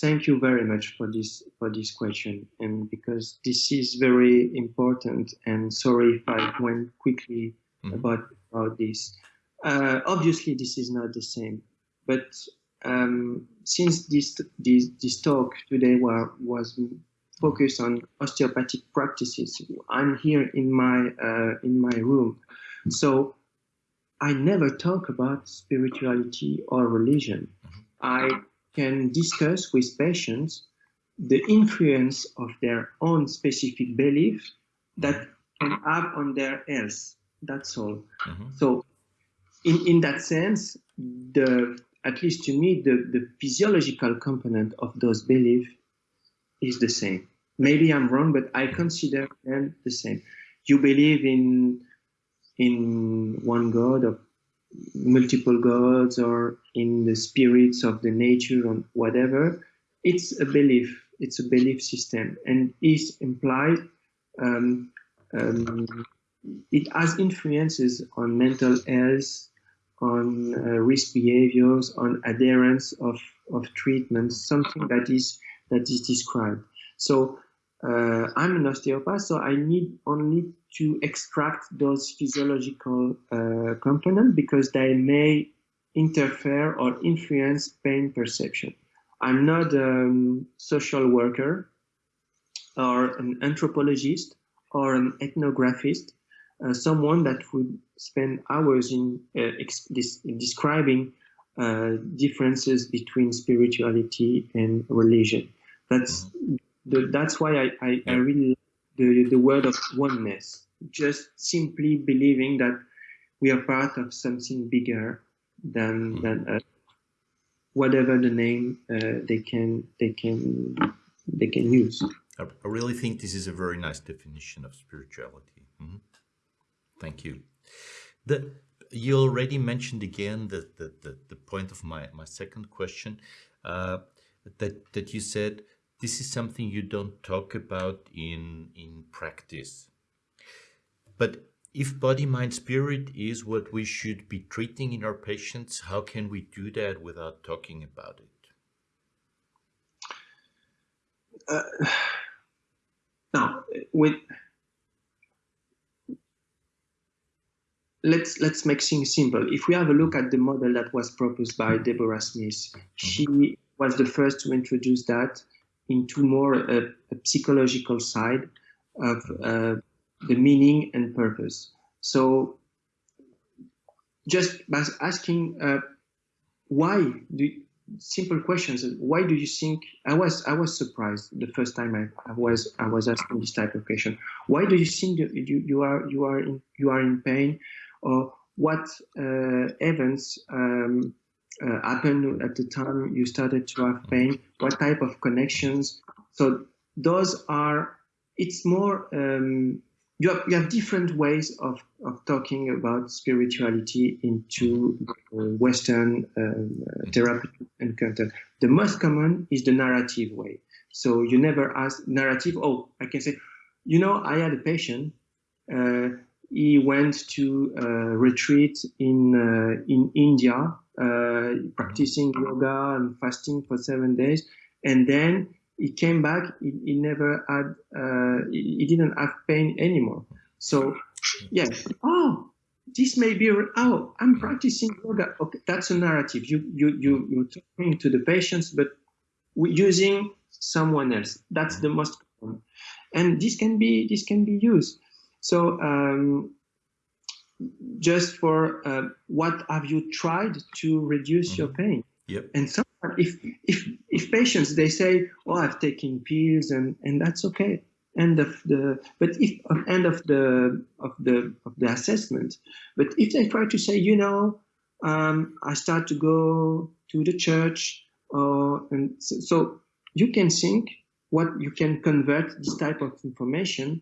thank you very much for this for this question, and because this is very important. And sorry if I went quickly mm -hmm. about about this. Uh, obviously, this is not the same, but um, since this, this this talk today was was focused on osteopathic practices, I'm here in my uh, in my room, so I never talk about spirituality or religion. I can discuss with patients the influence of their own specific belief that can have on their health. That's all. Mm -hmm. So, in, in that sense, the at least to me, the, the physiological component of those beliefs is the same. Maybe I'm wrong, but I consider them the same. You believe in in one God or multiple gods or in the spirits of the nature or whatever. It's a belief. It's a belief system, and is implied. Um, um, it has influences on mental health, on uh, risk behaviors, on adherence of, of treatments, something that is that is described. So uh, I'm an osteopath, so I need only to extract those physiological uh, components because they may interfere or influence pain perception. I'm not a um, social worker or an anthropologist or an ethnographist uh, someone that would spend hours in, uh, in describing uh, differences between spirituality and religion. That's the, that's why I, I, I really the the word of oneness. Just simply believing that we are part of something bigger than mm-hmm. than us. Whatever the name uh, they can they can they can use. I really think this is a very nice definition of spirituality. Mm -hmm. Thank you. The, you already mentioned again the, the, the, the point of my, my second question, uh, that, that you said this is something you don't talk about in, in practice. But if body, mind, spirit is what we should be treating in our patients, how can we do that without talking about it? Uh, now, with let's let's make things simple. If we have a look at the model that was proposed by Deborah Smith, she was the first to introduce that into more a, a psychological side of uh, the meaning and purpose. So, just by asking uh, why do simple questions. Why do you think I was I was surprised the first time I, I was I was asking this type of question. Why do you think you, you are you are in you are in pain? or what uh, events um, uh, happened at the time you started to have pain, what type of connections. So those are, it's more, um, you, have, you have different ways of, of talking about spirituality into Western um, therapeutic encounter. The most common is the narrative way. So you never ask narrative, oh, I can say, you know, I had a patient, uh, he went to a retreat in uh, in India, uh, practicing yoga and fasting for seven days, and then he came back. He, he never had, uh, he, he didn't have pain anymore. So, yes, oh, this may be oh i'm practicing yoga. Okay that's a narrative. You you you you're talking to the patients but using someone else. That's the most common. And this can be this can be used. So um, just for uh, what have you tried to reduce mm-hmm. your pain? Yep. And someone, if if if patients they say, "Oh, I've taken pills," and and that's okay. End of the. But if end of the of the of the assessment. But if they try to say, you know, um, I start to go to the church, uh, and so, so you can think what you can convert this type of information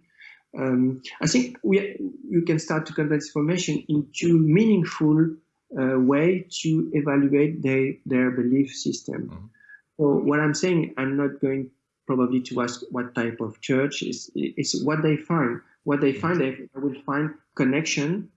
um, I think we you can start to convert information into meaningful uh, way to evaluate their their belief system. Mm -hmm. So what I'm saying, I'm not going probably to ask what type of church is. It's what they find. What they find, they will find connection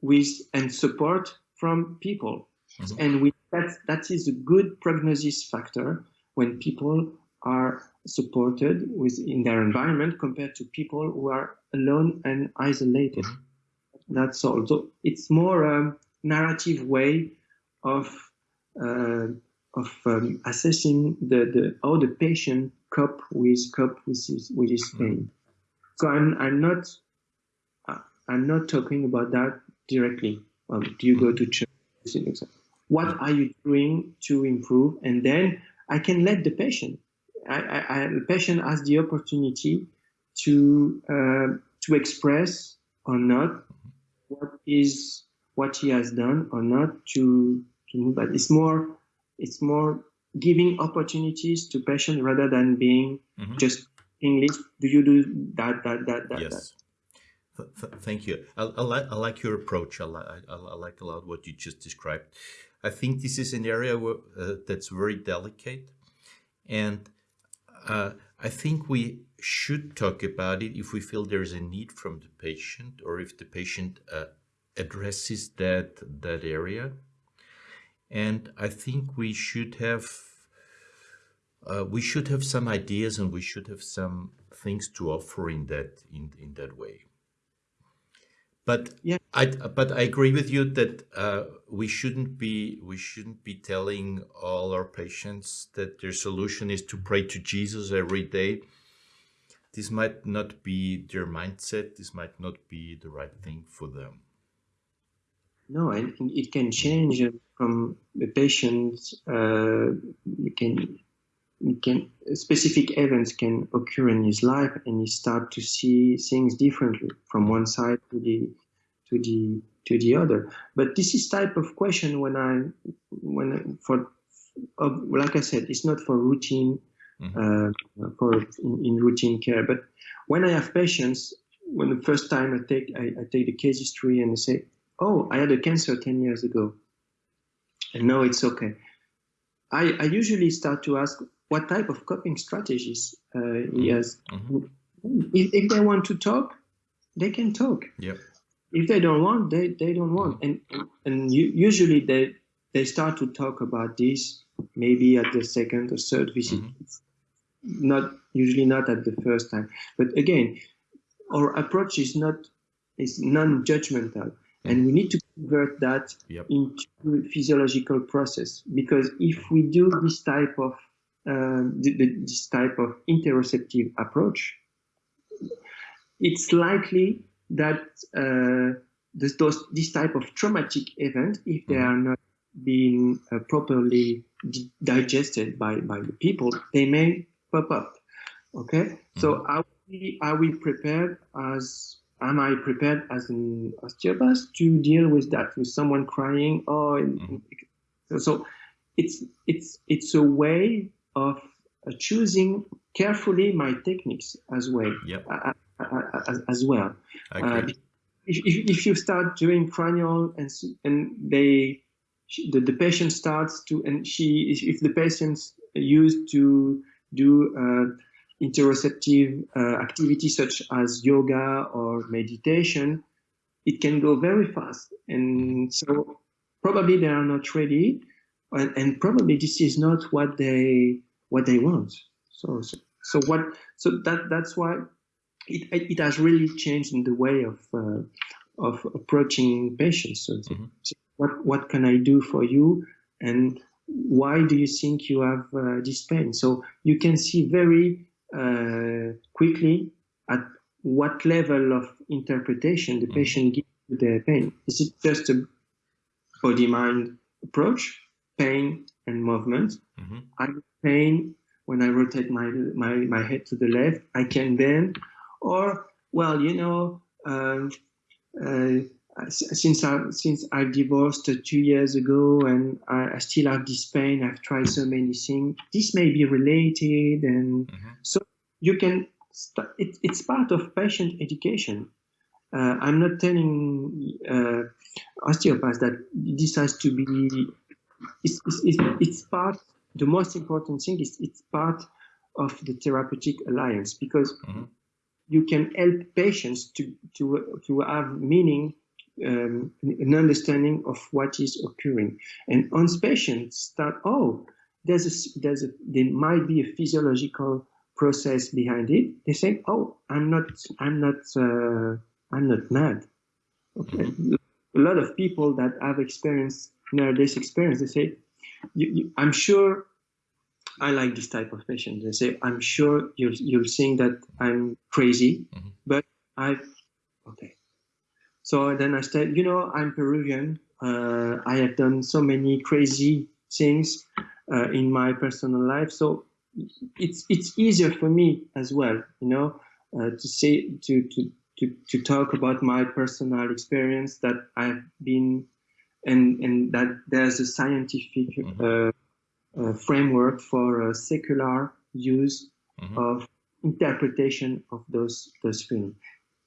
with and support from people, mm -hmm. and with that that is a good prognosis factor when people are supported within their environment compared to people who are alone and isolated. Mm-hmm. That's all. So it's more a narrative way of uh, of um, assessing the, the how the patient cope with cope with his with his mm-hmm. pain. So I'm I'm not uh, I'm not talking about that directly. Um, do you go to church? What are you doing to improve? And then I can let the patient I, I, the patient has the opportunity to uh, to express or not what is what he has done or not to to move. But it's more it's more giving opportunities to patient rather than being mm-hmm. just English. Do you do that that that that? Yes. That? thank you. I, I, like I like your approach. I, li- I, I, like a lot what you just described. I think this is an area where, uh, that's very delicate, and uh, I think we should talk about it if we feel there is a need from the patient or if the patient uh, addresses that that area. And I think we should have uh, we should have some ideas and we should have some things to offer in that in, in that way. But yeah. I but I agree with you that uh, we shouldn't be we shouldn't be telling all our patients that their solution is to pray to Jesus every day. This might not be their mindset. This might not be the right thing for them. No, and it can change from the patient. Uh, can can specific events can occur in his life and he start to see things differently from one side to the to the to the other. But this is type of question when i when for like i said it's not for routine mm-hmm. uh, for in, in, routine care. But when i have patients when the first time i take I, I take the case history and I say oh i had a cancer 10 years ago. And now it's okay. I, I usually start to ask what type of coping strategies uh, he has. Mm-hmm. If, if, they want to talk, they can talk. Yep. If they don't want, they, they don't want. Mm-hmm. And and usually they they start to talk about this maybe at the second or third visit. Mm-hmm. Not usually not at the first time. But again, our approach is not is non-judgmental, and we need to convert that yep. into physiological process because if we do this type of uh, this type of interoceptive approach, it's likely that uh, this, those, this type of traumatic event, if they mm-hmm. are not being uh, properly digested by, by the people, they may pop up. Okay, mm-hmm. so are we, are we prepared as am I prepared as an osteopath to deal with that with someone crying? Oh, mm-hmm. so it's it's it's a way of uh, choosing carefully my techniques as well. Yep. Uh, uh, as, as, well. If, if, if, you start doing cranial and and they the, the patient starts to and she if the patient's used to do uh, interoceptive uh, activities such as yoga or meditation, it can go very fast. And so probably they are not ready and, and probably this is not what they what they want. So so, so what so that that's why it it has really changed in the way of uh, of approaching patients. So, mm-hmm. so, what what can I do for you and why do you think you have uh, this pain? So you can see very uh, quickly at what level of interpretation the mm-hmm. patient gives to their pain. Is it just a body mind approach? Pain and movement. Mm-hmm. I'm pain when I rotate my, my, my head to the left. I can bend. Or, well, you know, um, uh, since I since I divorced two years ago and I, I, still have this pain, I've tried so many things. This may be related, and mm-hmm. so you can. It, it's part of patient education. Uh, I'm not telling uh, osteopaths that this has to be it's, it's, it's part, the most important thing is it's part of the therapeutic alliance because mm-hmm. you can help patients to, to, to have meaning, um, an understanding of what is occurring. And once patients start, oh, there's a, there's a, there might be a physiological process behind it. They say, "Oh, I'm not, I'm not, uh, I'm not mad." Okay, a lot of people that have experienced near-death experience, they say, you, you, "I'm sure I like this type of patient." They say, "I'm sure you'll you'll think that I'm crazy, mm-hmm. but I, okay." So then I said, "You know, I'm Peruvian. Uh, I have done so many crazy things uh, in my personal life. So it's it's easier for me as well, you know, uh, to say to, to to to talk about my personal experience that I've been, and and that there's a scientific mm-hmm. uh, uh framework for a secular use mm-hmm. of interpretation of those those feelings.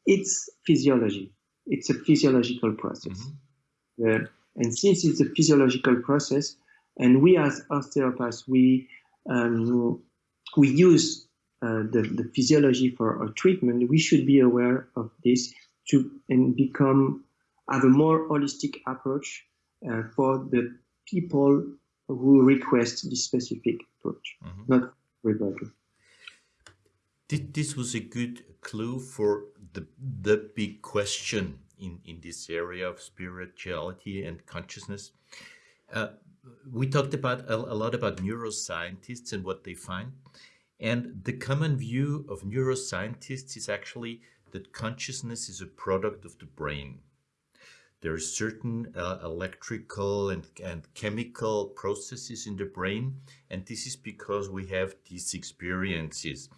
It's physiology. It's a physiological process. Mm-hmm. and since it's a physiological process, and we as osteopaths, we um, we use uh, the, the physiology for our treatment. We should be aware of this to and become have a more holistic approach uh, for the people who request this specific approach, mm-hmm. not everybody. This was a good clue for the the big question in in this area of spirituality and consciousness. Uh, we talked about a, a, lot about neuroscientists and what they find. And the common view of neuroscientists is actually that consciousness is a product of the brain. There are certain uh, electrical and, and chemical processes in the brain, and this is because we have these experiences.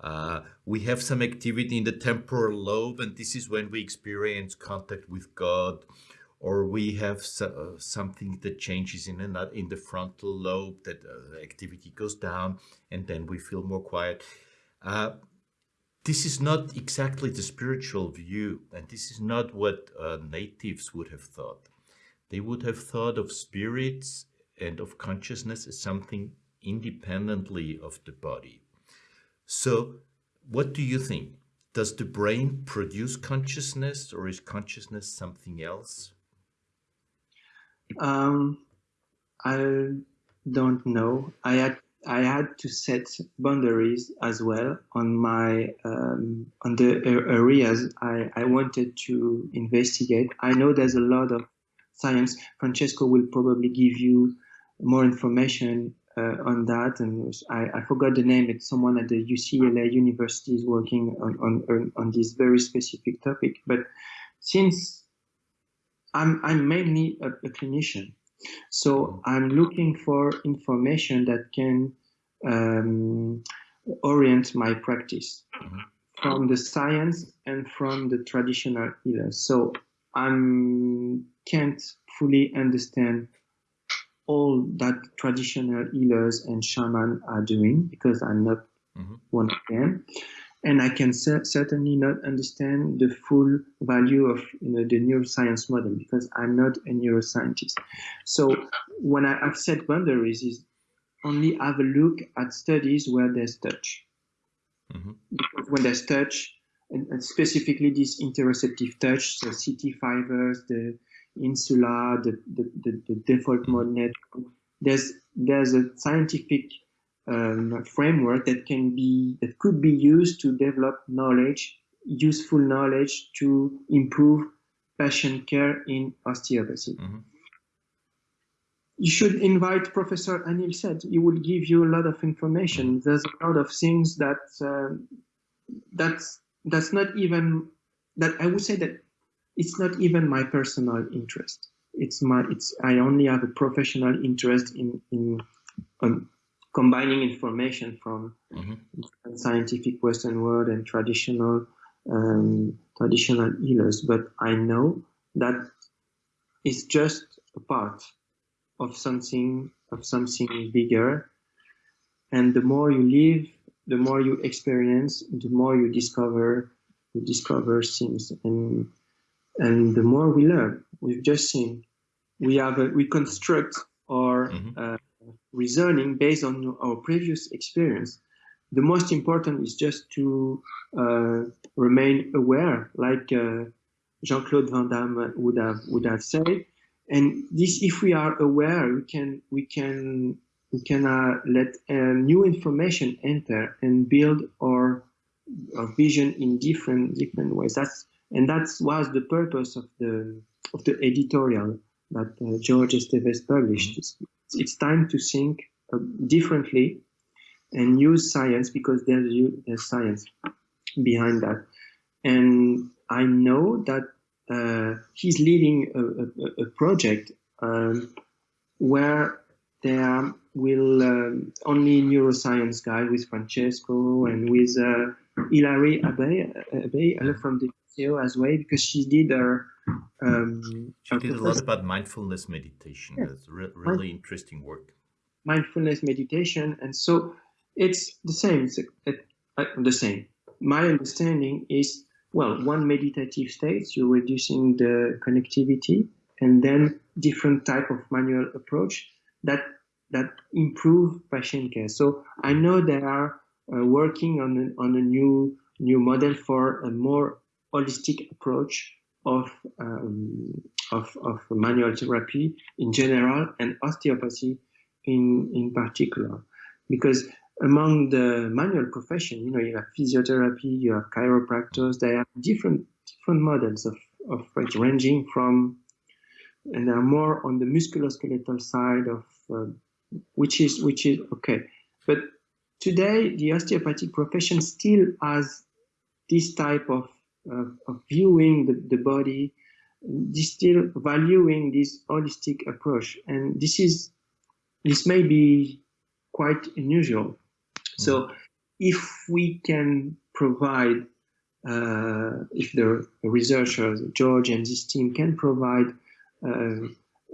Uh, we have some activity in the temporal lobe, and this is when we experience contact with God or we have so, uh, something that changes in another, in the frontal lobe that uh, activity goes down and then we feel more quiet uh, this is not exactly the spiritual view and this is not what uh, natives would have thought. They would have thought of spirits and of consciousness as something independently of the body. So what do you think? Does the brain produce consciousness or is consciousness something else? Um, I don't know. I I had to set boundaries as well on my um, on the areas I, I wanted to investigate. I know there's a lot of science. Francesco will probably give you more information uh, on that. And I, I, forgot the name. It's someone at the UCLA University is working on, on, on this very specific topic. But since I'm, I'm mainly a, a clinician. So I'm looking for information that can um, orient my practice mm-hmm. from the science and from the traditional healers. So I can't fully understand all that traditional healers and shaman are doing because I'm not mm-hmm. one of them and I can cer certainly not understand the full value of you know, the neuroscience model because I'm not a neuroscientist. So when I have set boundaries is only have a look at studies where there's touch. Mm-hmm. Because when there's touch, and, and, specifically this interoceptive touch, so CT fibers, the insula, the, the, the, the default mode network, there's there's a scientific um, framework that can be that could be used to develop knowledge, useful knowledge to improve patient care in osteopathy. Mm-hmm. You should invite Professor Anil Seth. He will give you a lot of information. Mm-hmm. There's a lot of things that uh, that's that's not even that I would say that it's not even my personal interest. It's my it's I only have a professional interest in in um, combining information from mm-hmm. scientific Western world and traditional um, traditional healers. But I know that it's just a part of something of something bigger. And the more you live, the more you experience, the more you discover you discover things and and the more we learn. We've just seen we have a, we construct our mm-hmm. uh, reasoning based on our previous experience. The most important is just to uh, remain aware, like uh, Jean-Claude Van Damme would have would have said. And this, if we are aware, we can we can we can uh, let uh, new information enter and build our, our vision in different different ways. That's and that was the purpose of the of the editorial that uh, Jorge Esteves published. It's, it's time to think uh, differently and use science because there's, there's science behind that. And I know that uh, he's leading a, a, a project um, where there will um, only neuroscience guy with Francesco and with uh, Hilary Abbey, Abbey from the UCO as well, because she did her. Um, she did a lot about mindfulness meditation. Yeah. That's re really interesting work. Mindfulness meditation, and so it's the same. It's uh, the same. My understanding is well, one meditative state, you're reducing the connectivity, and then different type of manual approach that that improve patient care. So I know they are uh, working on a, on a new new model for a more holistic approach of um, of, of manual therapy in general and osteopathy in in particular, because among the manual profession, you know, you have physiotherapy, you have chiropractors, they have different different models of, of ranging from, and they're more on the musculoskeletal side of, uh, which is which is okay. But today, the osteopathic profession still has this type of, uh, of viewing the, the body, still valuing this holistic approach, and this is this may be quite unusual. So if we can provide, uh, if the researchers, Jorge and his team can provide uh,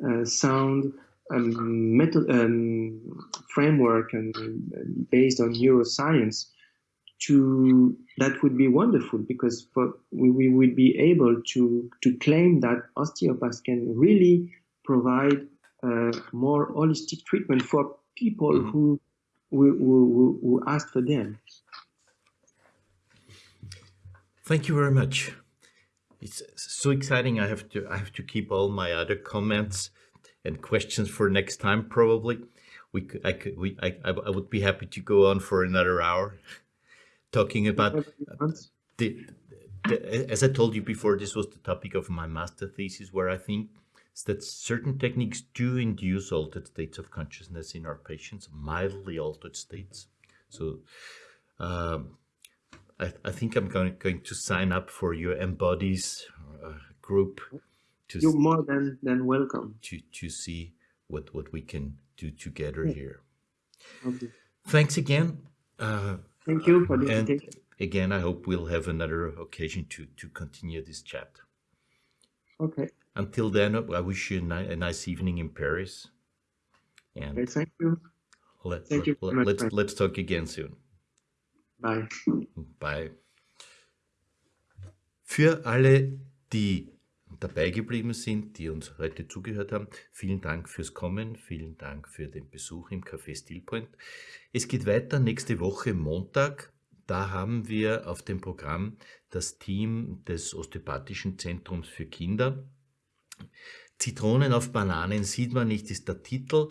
uh, sound um, method, um, framework and based on neuroscience, to that would be wonderful because for, we, we would be able to to claim that osteopaths can really provide uh, more holistic treatment for people mm -hmm. who we, we, we ask for them. Thank you very much. It's so exciting. I have to I have to keep all my other comments and questions for next time. Probably, we could I could we I I would be happy to go on for another hour, talking about the, the, as I told you before. This was the topic of my master thesis, where I think is that certain techniques do induce altered states of consciousness in our patients, mildly altered states. So um, I, I, think I'm going, going to sign up for your embodies uh, group. To You're more than, than welcome. To, to see what, what we can do together yeah. here. Okay. Thanks again. Uh, Thank you for the invitation. Again, I hope we'll have another occasion to, to continue this chat. Okay. Until then, I wish you a, ni a nice evening in Paris. And okay, thank you. Let, thank let, you let, let's, let's talk again soon. Bye. Bye. Für alle, die dabei geblieben sind, die uns heute zugehört haben, vielen Dank fürs Kommen, vielen Dank für den Besuch im Café Stillpoint. Es geht weiter nächste Woche Montag. Da haben wir auf dem Programm das Team des Osteopathischen Zentrums für Kinder. Zitronen auf Bananen sieht man nicht, ist der Titel.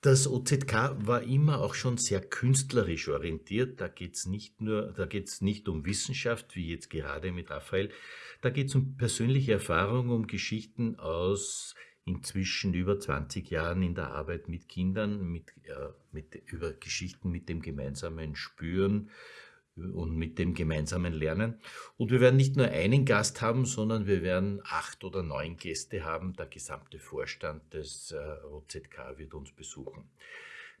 Das OZK war immer auch schon sehr künstlerisch orientiert. Da geht es nicht nur, da geht es nicht um Wissenschaft, wie jetzt gerade mit Raphael. Da geht es um persönliche Erfahrungen, um Geschichten aus inzwischen über 20 Jahren in der Arbeit mit Kindern, mit, äh, mit, über Geschichten mit dem gemeinsamen Spüren, und mit dem gemeinsamen Lernen. Und wir werden nicht nur einen Gast haben, sondern wir werden acht oder neun Gäste haben. Der gesamte Vorstand des äh, OZK wird uns besuchen.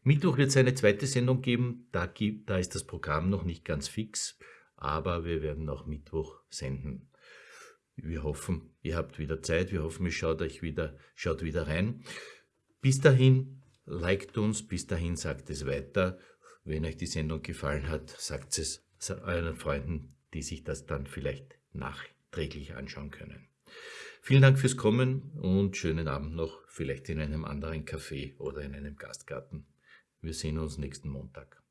Mittwoch wird es eine zweite Sendung geben. Da, gibt, da ist das Programm noch nicht ganz fix, aber wir werden auch Mittwoch senden. Wir hoffen, ihr habt wieder Zeit. Wir hoffen, ihr schaut euch wieder, schaut wieder rein. Bis dahin, liked uns. Bis dahin, sagt es weiter. Wenn euch die Sendung gefallen hat, sagt es euren Freunden, die sich das dann vielleicht nachträglich anschauen können. Vielen Dank fürs Kommen und schönen Abend noch, vielleicht in einem anderen Café oder in einem Gastgarten. Wir sehen uns nächsten Montag.